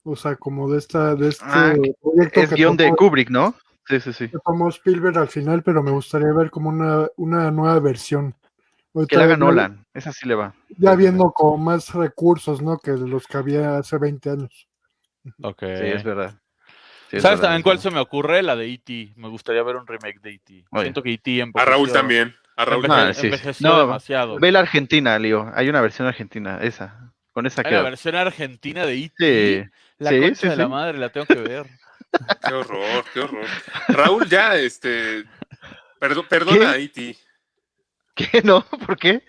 o sea, como de esta, de este Ah, proyecto Es que guion de Kubrick, ¿no? Sí, sí, sí. tomó Spielberg al final, pero me gustaría ver como una, una nueva versión. Que la haga Nolan. Esa sí le va. Ya viendo como más recursos, ¿no? Que los que había hace 20 años. Ok. Sí, es verdad. Sí, ¿Sabes también cuál se me ocurre? La de E.T. Me gustaría ver un remake de E.T. Siento que E.T. A Raúl también. A Raúl Ah, también. sí, sí. envejeció No, demasiado. Ve la Argentina, Leo. Hay una versión argentina, esa. Con esa Hay la versión argentina de E.T. Sí. La sí, concha sí, de la madre, la tengo que ver. Qué horror, qué horror. Raúl, ya, este. perdo- perdona a E.T. ¿Qué? ¿No? ¿Por qué?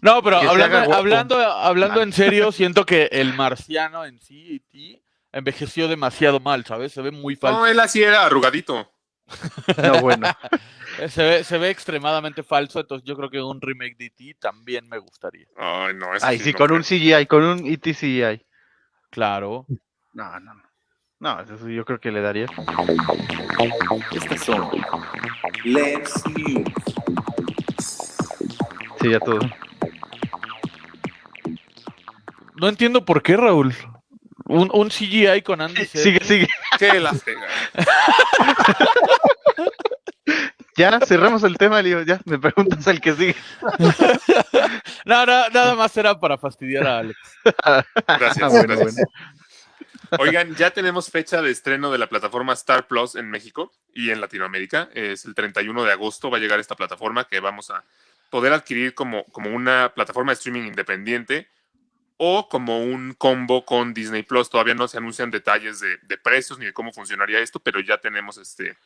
No, pero Que hablando, hablando, hablando Ah. en serio, siento que el marciano en sí, E.T., envejeció demasiado mal, ¿sabes? Se ve muy falso. No, él así era arrugadito. No, bueno. Eh, Se ve, se ve extremadamente falso, entonces yo creo que un remake de E.T. también me gustaría. Ay, no, eso Ay, sí sí, no con creo. un CGI, con un E ET CGI. Claro. No, no, no. No, eso sí, yo creo que le daría. Estas son Let's News. Sí, ya todo. No entiendo por qué, Raúl. Un, un CGI con Andy Sigue, sigue. Qué la. Ya cerramos el tema, Leo. Ya me preguntas el que sigue. No, no, nada más era para fastidiar a Alex. Gracias, bueno, gracias. bueno. Oigan, ya tenemos fecha de estreno de la plataforma Star Plus en México y en Latinoamérica. Es el 31 de agosto va a llegar esta plataforma que vamos a poder adquirir como, como una plataforma de streaming independiente o como un combo con Disney Plus. Todavía no se anuncian detalles de, precios ni de cómo funcionaría esto, pero ya tenemos este,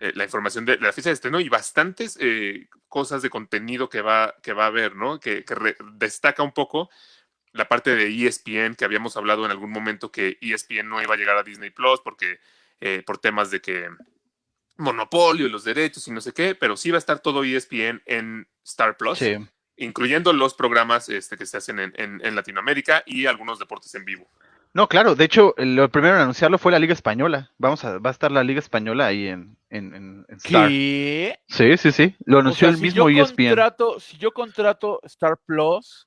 eh, la información de, la fecha de estreno y bastantes eh, cosas de contenido que va, que va a haber, ¿no? Que, destaca un poco la parte de ESPN, que habíamos hablado en algún momento que ESPN no iba a llegar a Disney Plus porque eh, por temas de que monopolio los derechos y no sé qué, pero sí va a estar todo ESPN en Star Plus, Sí. Incluyendo los programas este, que se hacen en, en- en Latinoamérica y algunos deportes en vivo. No, claro, de hecho, lo primero en anunciarlo fue la Liga Española. Vamos a, va a estar la Liga Española ahí en, en, Star. ¿Qué? Sí, sí, sí. Lo O anunció sea, el si mismo yo ESPN. contrato, si yo contrato Star Plus,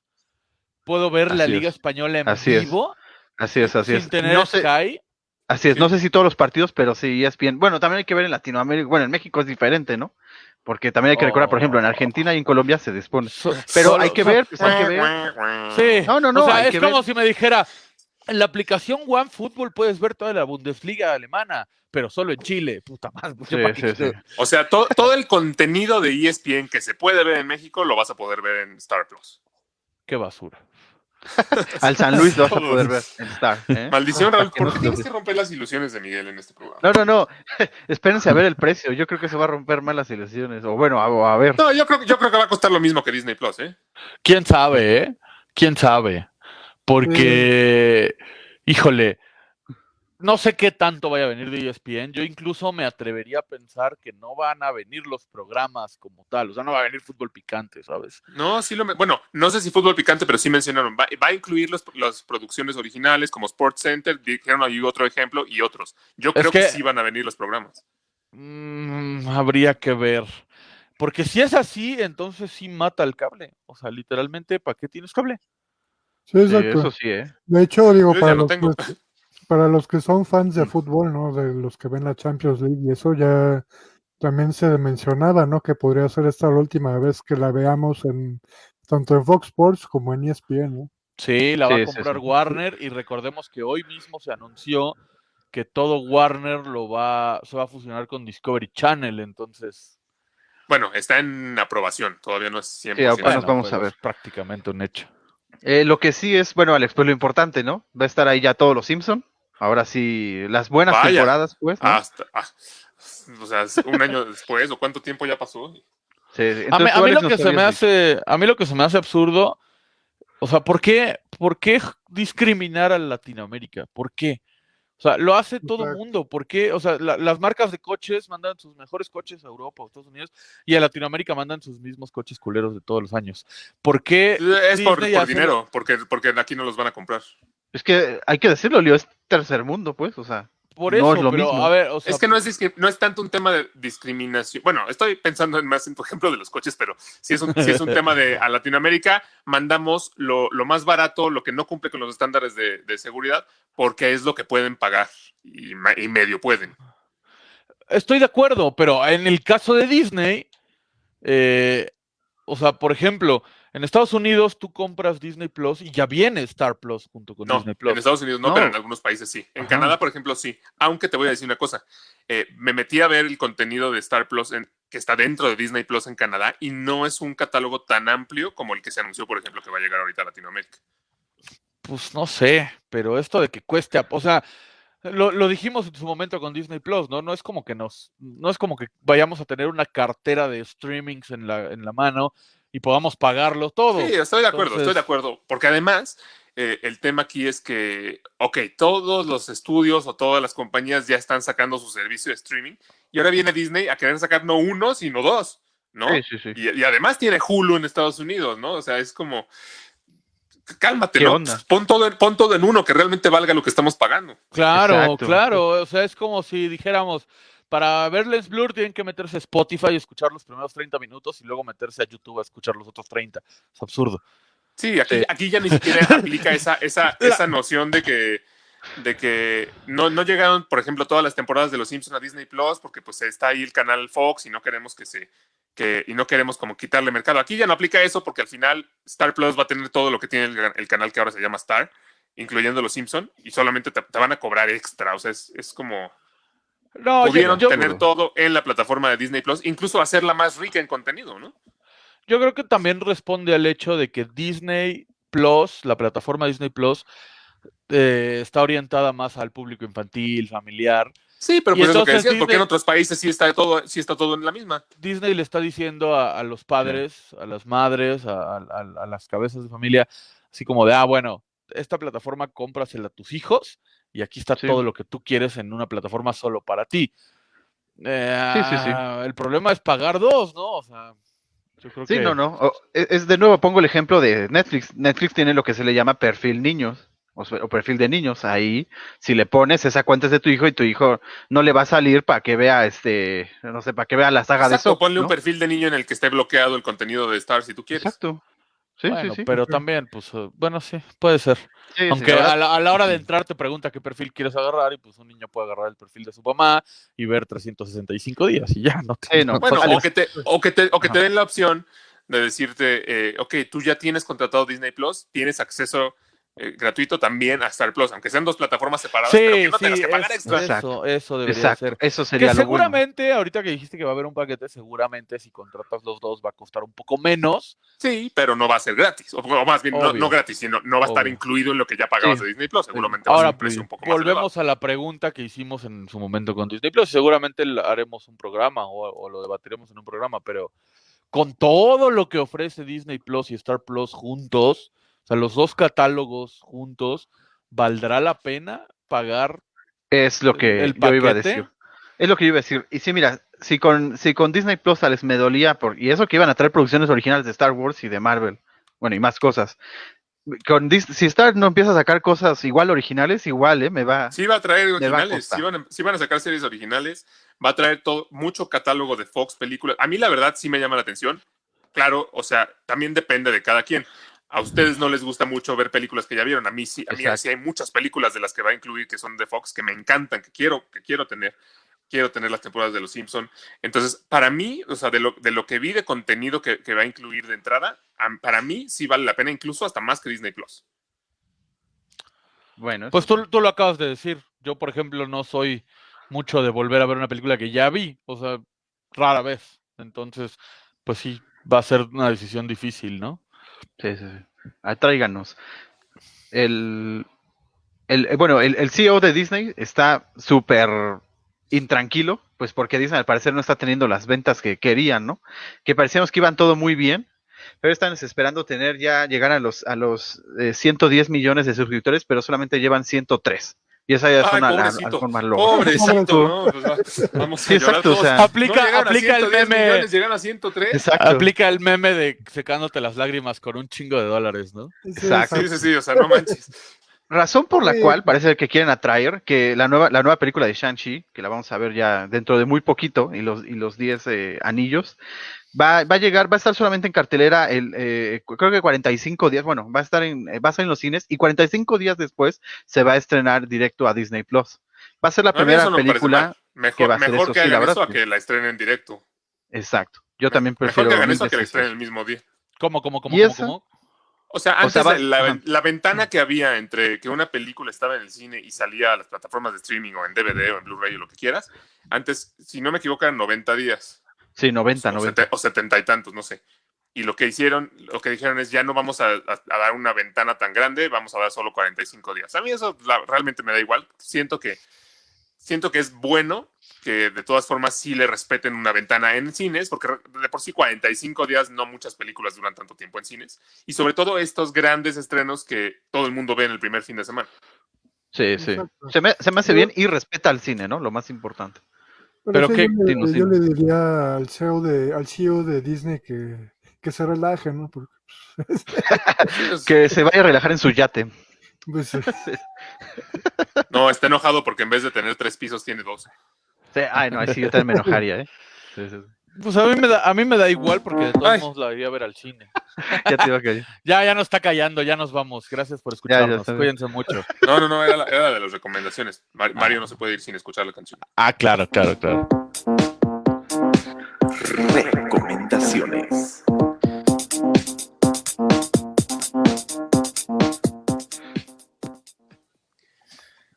puedo ver la Liga es. Española en Así es. vivo Así es, así sin es. tener No sé, Sky. así es, no sé si todos los partidos, pero sí ESPN. Bueno, también hay que ver en Latinoamérica. Bueno, en México es diferente, ¿no? Porque también hay que recordar, por ejemplo, en Argentina y en Colombia se dispone. So- Pero solo- hay que so- ver, pues hay que ver. Sí. No, no, no, O sea, es como ver. si me dijera, en la aplicación OneFootball puedes ver toda la Bundesliga alemana, pero solo en Chile. Puta madre. pues, Sí, sí, sí. O sea, to- todo el contenido de ESPN que se puede ver en México lo vas a poder ver en Star Plus. Qué basura. Al San Luis lo vas a poder ver en Star. ¿eh? Maldición, Raúl, ¿por no qué se tienes que romper las ilusiones de Miguel en este programa? No, no, no. Espérense a ver el precio. Yo creo que se va a romper más las ilusiones. O bueno, a, a ver. No, yo creo, yo creo que va a costar lo mismo que Disney Plus, ¿eh? ¿Quién sabe, eh? ¿Quién sabe? Porque, híjole, no sé qué tanto vaya a venir de ESPN. Yo incluso me atrevería a pensar que no van a venir los programas como tal. O sea, no va a venir fútbol picante, ¿sabes? No, sí lo. me- Bueno, no sé si fútbol picante, pero sí mencionaron. Va, va a incluir los- las producciones originales como Sports Center, dijeron ahí otro ejemplo y otros. Yo Es creo que, que- sí van a venir los programas. Mm, habría que ver. Porque si es así, entonces sí mata el cable. O sea, literalmente, ¿para qué tienes cable? Sí, Sí, exacto. eso sí, ¿eh? De hecho, digo, Yo para ya lo los, tengo. Para los que son fans de fútbol, ¿no? De los que ven la Champions League y eso ya también se mencionaba, ¿no? Que podría ser esta la última vez que la veamos en tanto en Fox Sports como en ESPN, ¿no? Sí, la va Sí, a comprar sí. Warner y recordemos que hoy mismo se anunció que todo Warner lo va, se va a fusionar con Discovery Channel, entonces... Bueno, está en aprobación, todavía no es 100%. Sí, apenas bueno, vamos a ver. es prácticamente un hecho. Eh, lo que sí es, bueno, Alex, pues lo importante, ¿no? Va a estar ahí ya todos los Simpson. Ahora sí, las buenas Vaya. temporadas, pues, ¿no? Hasta, ah, o sea, es un año después, o cuánto tiempo ya pasó. Sí, sí. A mí, a lo que se me hace, a mí lo que se me hace absurdo, o sea, ¿por qué, por qué discriminar a Latinoamérica? ¿Por qué? O sea, lo hace todo el mundo. ¿Por qué? O sea, la- las marcas de coches mandan sus mejores coches a Europa o Estados Unidos y a Latinoamérica mandan sus mismos coches culeros de todos los años. ¿Por qué? Es por, Disney por hace- dinero, porque, porque aquí no los van a comprar. Es que hay que decirlo, Leo, es tercer mundo, pues, o sea. Por No eso, es lo pero mismo. a ver, o sea, es que no es, no tanto un tema de discriminación. Bueno, estoy pensando en más en tu ejemplo de los coches, pero si es un, sí es un tema de a Latinoamérica, mandamos lo, lo más barato, lo que no cumple con los estándares de, de seguridad, porque es lo que pueden pagar y medio pueden. Estoy de acuerdo, pero en el caso de Disney, eh, o sea, por ejemplo, en Estados Unidos tú compras Disney Plus y ya viene Star Plus junto con No, Disney Plus. en Estados Unidos no, No. pero en algunos países sí. En Ajá. Canadá, por ejemplo, sí. Aunque te voy a decir una cosa. eh, me metí a ver el contenido de Star Plus en- que está dentro de Disney Plus en Canadá y no es un catálogo tan amplio como el que se anunció, por ejemplo, que va a llegar ahorita a Latinoamérica. Pues no sé, pero esto de que cueste, o sea, lo, lo dijimos en su momento con Disney Plus, ¿no? No es como que nos, no es como que vayamos a tener una cartera de streamings en la, en la mano y podamos pagarlo todo. Sí, estoy de acuerdo, estoy de acuerdo. Porque además, eh, el tema aquí es que, ok, todos los estudios o todas las compañías ya están sacando su servicio de streaming y ahora viene Disney a querer sacar no uno, sino dos, ¿no? Sí, sí, sí. Y, y además tiene Hulu en Estados Unidos, ¿no? O sea, es como, cálmate, ¿Qué ¿no? onda? Pon todo, en- pon todo en uno, que realmente valga lo que estamos pagando. Claro, Exacto. claro. O sea, es como si dijéramos, para ver Lens Blur tienen que meterse a Spotify y escuchar los primeros 30 minutos y luego meterse a YouTube a escuchar los otros 30. Es absurdo. Sí, aquí, Sí. aquí ya ni siquiera aplica esa, esa, esa noción de que, de que no, no llegaron, por ejemplo, todas las temporadas de Los Simpsons a Disney Plus, porque pues está ahí el canal Fox y no queremos que se que, y no queremos como quitarle mercado. Aquí ya no aplica eso porque al final Star Plus va a tener todo lo que tiene el, el canal que ahora se llama Star, incluyendo Los Simpson y solamente te, te van a cobrar extra. O sea, es, es como No, pudieron yo- tener todo en la plataforma de Disney Plus, incluso hacerla más rica en contenido, ¿no? yo creo que también responde al hecho de que Disney Plus, la plataforma Disney Plus, eh, está orientada más al público infantil, familiar. Sí, pero pues es lo que decías, porque en otros países sí está todo, sí está todo en la misma. Disney le está diciendo a, a los padres, a las madres, a, a- a las cabezas de familia, así como de, ah, bueno, esta plataforma cómprasela a tus hijos y aquí está Sí. todo lo que tú quieres en una plataforma solo para ti. Eh, Sí, sí, sí. El problema es pagar dos, ¿no? O sea, yo creo Sí, que... no, no. O- es, de nuevo, pongo el ejemplo de Netflix. Netflix tiene lo que se le llama perfil niños o, sea, o perfil de niños. Ahí, si le pones esa cuenta es de tu hijo y tu hijo no le va a salir para que vea este, no sé, para que vea la saga Exacto, de Soap. ponle un perfil de niño en el que esté bloqueado el contenido de Star si tú quieres. Exacto. Sí, bueno, sí, sí. pero también, pues, eh, bueno, sí, puede ser. Sí, Aunque a, la, a la hora de entrar te pregunta qué perfil quieres agarrar y pues un niño puede agarrar el perfil de su mamá y ver 365 días y ya, no te- Sí, no, no Bueno, o que te, o que te, o que te den la opción de decirte, eh, ok, tú ya tienes contratado Disney Plus, tienes acceso eh, gratuito también a Star Plus, aunque sean dos plataformas separadas, pero que no sí, tengas que pagar es- extra. Exacto. eso, eso debería Exacto. ser. Eso Que sería bueno. seguramente, ahorita que dijiste que va a haber un paquete, seguramente si contratas los dos va a costar un poco menos. Sí, pero no va a ser gratis, o, o más bien, no, no gratis, sino no va a estar Obvio. incluido en lo que ya pagabas Sí. de Disney Plus, seguramente va a Ahora, ser un precio un poco más volvemos a la pregunta que hicimos en su momento con Disney Plus. Seguramente haremos un programa o, o lo debatiremos en un programa, pero con todo lo que ofrece Disney Plus y Star Plus juntos, sea, los dos catálogos juntos, ¿valdrá la pena pagar Es lo que ¿El yo iba a decir. Es lo que yo iba a decir. Y sí, mira, si con, si con Disney Plus les me dolía, por, y eso que iban a traer producciones originales de Star Wars y de Marvel, bueno, y más cosas. Con Dis- si Star no empieza a sacar cosas igual originales, igual, ¿eh? Me va. Sí va a traer va a originales, sí van, a, sí van a sacar series originales, va a traer todo, mucho catálogo de Fox películas. A mí la verdad sí me llama la atención. Claro, o sea, también depende de cada quien. A ustedes no les gusta mucho ver películas que ya vieron. A mí sí, a mí Exacto. sí hay muchas películas de las que va a incluir que son de Fox que me encantan, que quiero, que quiero tener. Quiero tener las temporadas de Los Simpson. Entonces, para mí, o sea, de lo, de lo que vi de contenido que, que va a incluir de entrada, para mí sí vale la pena, incluso hasta más que Disney Plus. Bueno, Pues tú, tú lo acabas de decir. Yo, por ejemplo, no soy mucho de volver a ver una película que ya vi. O sea, rara vez. Entonces, pues sí, va a ser una decisión difícil, ¿no? Sí, sí, sí. Ah, tráiganos. El, el, eh, bueno, el, el CEO de Disney está súper intranquilo, pues porque Disney al parecer no está teniendo las ventas que querían, ¿no? Que parecíamos que iban todo muy bien, pero están esperando tener ya, llegar a los, a los eh, 110 millones de suscriptores, pero solamente llevan 103. Y esa ya es Ay, una la- pobrecito. más loco. Pobrecito, ¿no? Pues va- vamos a Sí, exacto, o sea- Aplica, aplica el 110 meme. millones, llegaron a 103. Exacto. Aplica el meme de secándote las lágrimas con un chingo de dólares, ¿no? Exacto. Sí, sí, sí, o sea, no manches. Razón por la Sí. cual parece que quieren atraer que la nueva, la nueva película de Shang-Chi, que la vamos a ver ya dentro de muy poquito, y los, y los 10 eh, anillos, va, va a llegar, va a estar solamente en cartelera el, eh, creo que 45 días, bueno, va a estar en, eh, va a estar en los cines, y 45 días después se va a estrenar directo a Disney Plus. Va a ser la No, primera no película, mal. que Mejor, va a ser mejor eso, que sí, la hagan verdad, eso a que la estrenen en directo. exacto. Yo también Mejor prefiero. que hagan mil eso a que la estrenen el mismo día. ¿Cómo, cómo, cómo, ¿Y cómo, cómo? O sea, O antes sea, va- la, la ventana que había entre que una película estaba en el cine y salía a las plataformas de streaming o en DVD o en Blu-ray o lo que quieras, antes, si no me equivoco, eran 90 días. Sí, 90, o, 90. sete- o 70 y tantos, no sé. Y lo que hicieron, lo que dijeron es ya no vamos a, a- a dar una ventana tan grande, vamos a dar solo 45 días. A mí eso la- realmente me da igual. Siento que, siento que es bueno que de todas formas sí le respeten una ventana en cines, porque de por sí 45 días no muchas películas duran tanto tiempo en cines. Y sobre todo estos grandes estrenos que todo el mundo ve en el primer fin de semana. Sí, sí. Se me, se me hace bien y respeta al cine, ¿no? Lo más importante. Pero qué- yo, le, dinos, yo dinos. le diría al CEO de, al CEO de Disney que, que se relaje, ¿no? Porque, Que se vaya a relajar en su yate. pues, eh, No, está enojado porque en vez de tener tres pisos tiene dos. Sí, ay, no, ahí sí yo también me enojaría, ¿eh? Sí, sí, sí. Pues a mí me da, a mí me da igual porque de todos Ay. modos la iría a ver al cine. Ya te iba a caer. Ya, ya nos está callando, ya nos vamos. Gracias por ya escucharnos. bien. Cuídense mucho. No, no, no, era la, era la de las recomendaciones. Mar- Mario no se puede ir sin escuchar la canción. Ah, claro, claro, claro. Recomendaciones.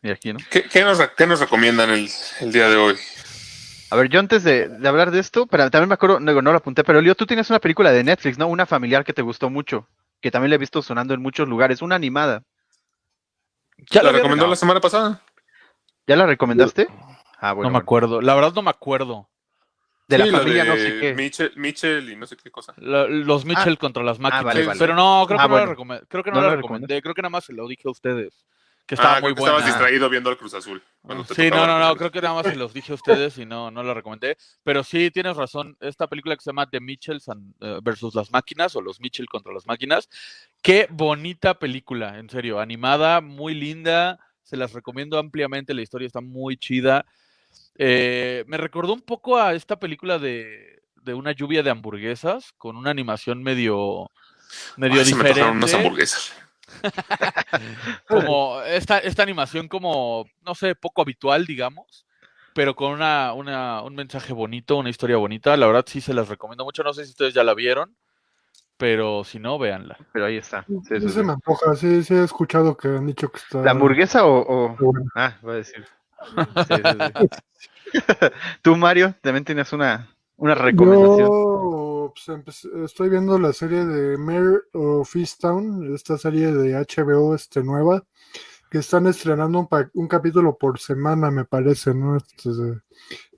Y aquí, ¿no? ¿Qué, qué nos, qué nos recomiendan el, el día de hoy? A ver, yo antes de, de hablar de esto, pero también me acuerdo, no, no lo apunté, pero Leo, tú tienes una película de Netflix, ¿no? Una familiar que te gustó mucho, que también la he visto sonando en muchos lugares, una animada. ¿Ya ¿La la recomendó la semana pasada? ¿Ya la recomendaste? Ah, bueno. no me bueno. acuerdo. La verdad no me acuerdo. De la familia de no sé qué. Mitchell, Mitchell y no sé qué cosa. La- los Mitchell contra las máquinas. vale, vale. Pero no, creo que Ah, no la recomendé. Creo que no, ¿No la la recomendé. Creo que nada más se lo dije a ustedes. Que estaba Ah, muy buena. estabas distraído viendo el Cruz Azul. te Sí, no, no, no, creo que nada más se los dije a ustedes y no, no la recomendé. Pero sí, tienes razón. Esta película que se llama The Mitchells and- eh, versus las máquinas o los Mitchell contra las máquinas. Qué bonita película, en serio. Animada, muy linda. Se las recomiendo ampliamente. La historia está muy chida. Eh, me recordó un poco a esta película de, de una lluvia de hamburguesas con una animación medio, medio Ay, se me unas diferente hamburguesas. como esta, esta animación como, no sé, poco habitual, digamos, pero con una, una, un mensaje bonito, una historia bonita. La verdad sí se las recomiendo mucho. No sé si ustedes ya la vieron, pero si no, véanla. Pero ahí está. Sí, sí sí, se me antoja, sí, sí he escuchado que han dicho que está... ¿La hamburguesa o...? o-. Ah, voy a decir. Sí, sí, sí. Tú, Mario, también tienes una, una recomendación. Yo pues, estoy viendo la serie de Mayor of Easttown, esta serie de HBO este, nueva, que están estrenando un, capítulo por semana, me parece, ¿no? Este,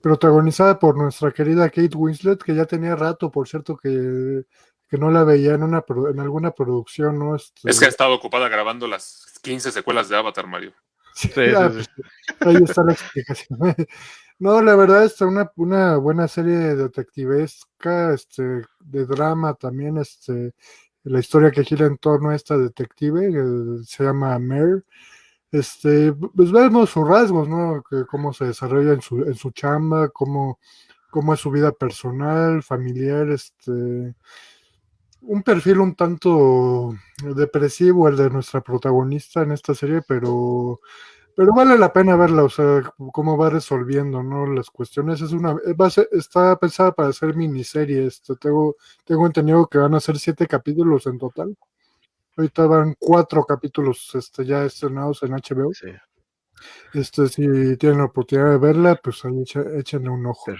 protagonizada por nuestra querida Kate Winslet, que ya tenía rato, por cierto, que, que no la veía en, una, en alguna producción, ¿no? Este, Es que ha estado ocupada grabando las 15 secuelas de Avatar, Mario. Sí, Sí, ah, sí, sí. Ahí está la explicación. No, la verdad es una, una buena serie detectivesca, este, de drama también, este, la historia que gira en torno a esta detective, que se llama Mare. Este, pues vemos sus rasgos, ¿no? Que cómo se desarrolla en su, en su chamba, cómo, cómo es su vida personal, familiar, este, un perfil un tanto depresivo el de nuestra protagonista en esta serie, pero pero vale la pena verla, o sea, cómo va resolviendo, ¿no? Las cuestiones. Es una, eh, va a ser- está pensada para ser miniserie. Este, tengo, tengo entendido que van a ser siete capítulos en total. Ahorita van cuatro capítulos este, ya estrenados en HBO. Sí. Este, si tienen la oportunidad de verla, pues ahí échenle un ojo.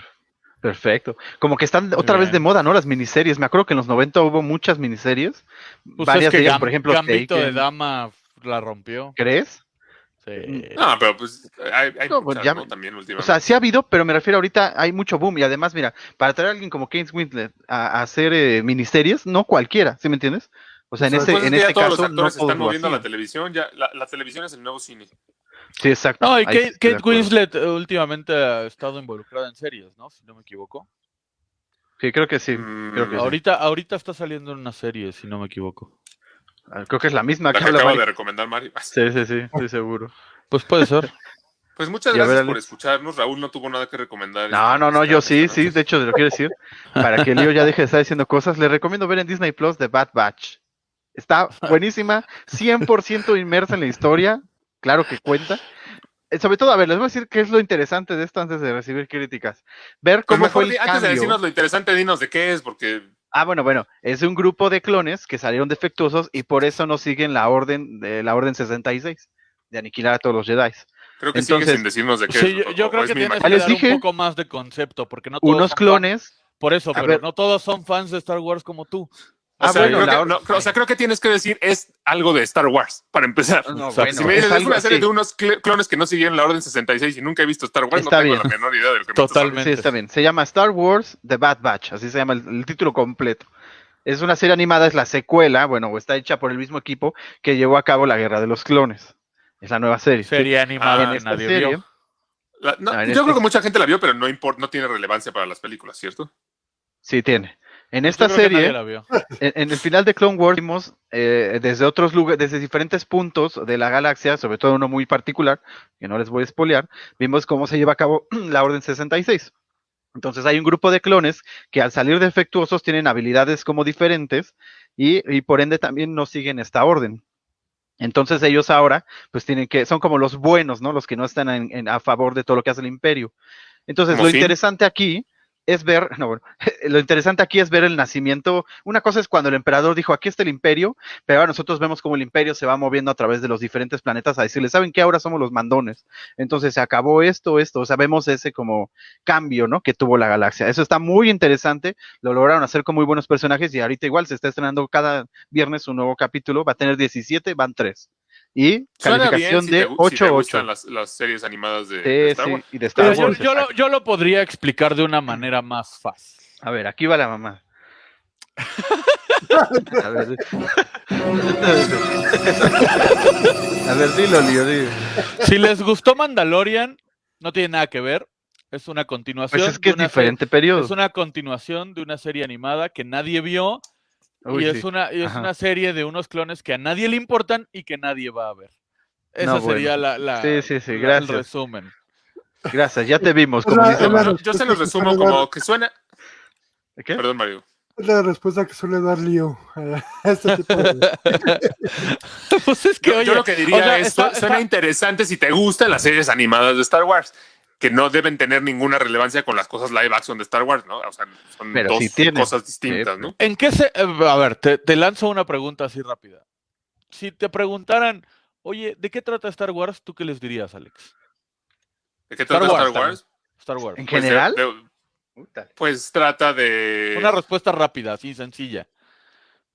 Perfecto. Como que están otra vez de moda, ¿no? Las miniseries. Me acuerdo que en los 90 hubo muchas miniseries. Pues varias es que de ellas, por ejemplo, Gambito de Taken. Dama la rompió. ¿Crees? Sí. No, pero pues hay, hay No, muchas, ya ¿no? También O sea, sí ha habido, pero me refiero ahorita, hay mucho boom. Y además, mira, para traer a alguien como Kate Winslet a, a hacer eh, miniseries, no cualquiera, ¿sí me entiendes? O sea, en Pues ese, Pues es en que ya este todos caso, los no actores se todos están moviendo a la televisión. Ya, la, la televisión es el nuevo cine. Sí, exacto. No, y Kate. Winslet eh, últimamente ha estado involucrada en series, ¿no? Si no me equivoco. Sí, creo que sí. Creo que sí. Ahorita, ahorita está saliendo en una serie, si no me equivoco. Ah, Creo que es la misma La que que acaba Mari. de recomendar Mario. Sí, sí, sí, estoy seguro. Pues puede ser. Pues muchas Y a ver, gracias por escucharnos. Raúl no tuvo nada que recomendar. No, no, no, yo sí, sí, de hecho, te lo quiero decir. Para que Leo ya deje de estar diciendo cosas, le recomiendo ver en Disney Plus The Bad Batch. Está buenísima, 100% inmersa en la historia, claro que cuenta. Eh, Sobre todo, a ver, les voy a decir qué es lo interesante de esto antes de recibir críticas. Ver Pues cómo mejor fue el antes de decirnos lo interesante, dinos de qué es, porque Ah, bueno, bueno, es un grupo de clones que salieron defectuosos y por eso no siguen la orden de la orden 66 de aniquilar a todos los Jedi. creo que Entonces- sigue sin decirnos de qué Sí, es. yo, o- yo o creo es que tienes que dar dije. un poco más de concepto, porque no todos Unos clones. Por eso, pero ver. no todos son fans de Star Wars como tú. O Ah, sea, bueno, creo la que, or- no, o sea, creo que tienes que decir es algo de Star Wars, para empezar. No, O sea, bueno, si me dices, es una serie así. de unos cl- clones que no siguieron la Orden 66 y nunca he visto Star Wars, Está no tengo bien. la menor idea de lo que me Totalmente. Sí, está bien. Se llama Star Wars The Bad Batch, así se llama el, el título completo. Es una serie animada, es la secuela, bueno, o está hecha por el mismo equipo que llevó a cabo la Guerra de los Clones. Es la nueva serie. Serie animada Ah, que esta nadie serie, vio. La- no, Ah, en yo este- creo que mucha gente la vio, pero no, import- no tiene relevancia para las películas, ¿cierto? Sí, tiene. En esta serie, en, en el final de Clone Wars, vimos eh, desde otros lugares, desde diferentes puntos de la galaxia, sobre todo uno muy particular, que no les voy a espolear, vimos cómo se lleva a cabo la Orden 66. Entonces hay un grupo de clones que al salir defectuosos tienen habilidades como diferentes y, y por ende también no siguen esta orden. Entonces ellos ahora, pues tienen que, son como los buenos, ¿no? Los que no están en- en- a favor de todo lo que hace el imperio. Entonces, ¿Como lo interesante aquí es ver, no, lo interesante aquí es ver el nacimiento. Una cosa es cuando el emperador dijo, aquí está el imperio, pero ahora nosotros vemos cómo el imperio se va moviendo a través de los diferentes planetas a decirle, ¿saben qué? Ahora somos los mandones. Entonces se acabó esto, esto, o sea, vemos ese como cambio, ¿no? Que tuvo la galaxia. Eso está muy interesante, lo lograron hacer con muy buenos personajes y ahorita igual se está estrenando cada viernes un nuevo capítulo, va a tener 17, van 3. Y Suena calificación bien si de te, gu- si te 8-8. gustan las, las series animadas de, Star sí, Wars. y de Star Pero yo, lo, yo lo podría explicar de una manera más fácil. A ver, aquí va la mamá. A ver. A ver, dilo, Lío, dilo. Si les gustó Mandalorian, no tiene nada que ver. Es una continuación. Pues es que es diferente serie- periodo. Es una continuación de una serie animada que nadie vio Uy, y sí. es, una, y es una serie de unos clones que a nadie le importan y que nadie va a ver. Esa No, sería bueno. la, la- Sí, sí, sí, la- el resumen. Gracias, ya te vimos, como la- dice es la Mario. Yo, se los resumo que como dar- que suena. ¿Qué? Perdón, Mario. Es la respuesta que suele dar Lío a este tipo de... pues es que, Yo, oye, yo lo que diría o sea, es, está- suena está- interesante si te gustan las series animadas de Star Wars, que no deben tener ninguna relevancia con las cosas live action de Star Wars, ¿no? O sea, son Pero dos cosas distintas. ¿no? ¿En qué se.? eh, A ver, te, te lanzo una pregunta así rápida. Si te preguntaran, oye, ¿de qué trata Star Wars? ¿Tú qué les dirías, Alex? ¿De qué Star trata Wars Star Wars? Star Wars. ¿En Pues, de- general? de- pues trata de. Una respuesta rápida, así sencilla.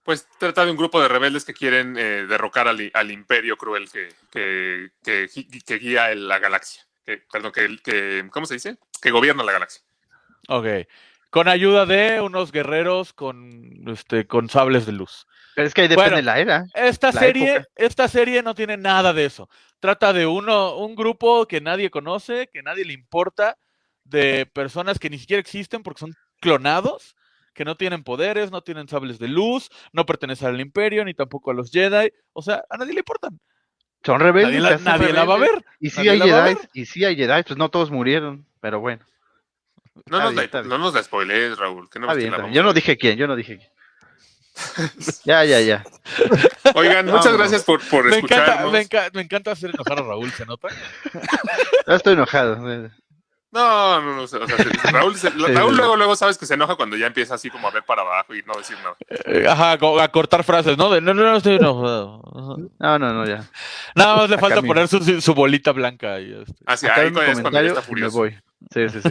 Pues trata de un grupo de rebeldes que quieren eh, derrocar al, al imperio cruel que, que, que, gi- que guía la galaxia. Que, perdón, que, que, ¿cómo se dice? Que gobierna la galaxia. Ok. Con ayuda de unos guerreros con, este, con sables de luz. Pero es que ahí depende Bueno, la era. Esta La serie, época. esta serie no tiene nada de eso. Trata de uno, un grupo que nadie conoce, que nadie le importa, de personas que ni siquiera existen porque son clonados, que no tienen poderes, no tienen sables de luz, no pertenecen al imperio, ni tampoco a los Jedi. O sea, a nadie le importan. Son rebeldes. Nadie la, va a ver. Y sí hay Jedi, y sí hay Jedi, pues no todos murieron, pero bueno. No nos, bien, la, no nos spoilees, Raúl. que no Está bien, está bien. Yo no dije quién, yo no dije quién. ya, ya, ya. Oigan, muchas gracias por, por Me encanta, me, enca- me encanta hacer enojar a Raúl, ¿se nota? Ya estoy enojado. No, no, no. O sea, se- Raúl, se- Raúl luego, luego sabes que se enoja cuando ya empieza así como a ver para abajo y no decir nada. Eh, Ajá, a cortar frases, ¿no? De, no, no, no estoy enojado. No, no, no, ya. Nada más le Acá falta mi- poner su, su bolita blanca. Y este. Así, Acá ahí es cuando ya está y me furioso. voy. Sí, sí, sí.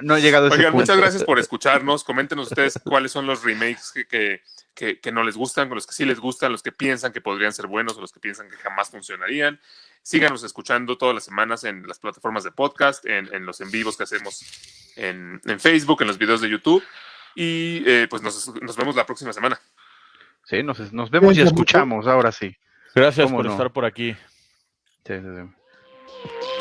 No he llegado a ese Oigan, punto. muchas gracias por escucharnos. Coméntenos ustedes cuáles son los remakes que, que, que- que no les gustan, con los que sí les gustan, los que piensan que podrían ser buenos o los que piensan que jamás funcionarían. Síganos escuchando todas las semanas en las plataformas de podcast, en, en los en vivos que hacemos en, en Facebook, en los videos de YouTube. Y eh, pues nos, nos vemos la próxima semana. Sí, nos, nos vemos y escuchamos, ahora sí. Gracias ¿Cómo por no? estar por aquí. Sí, sí, sí.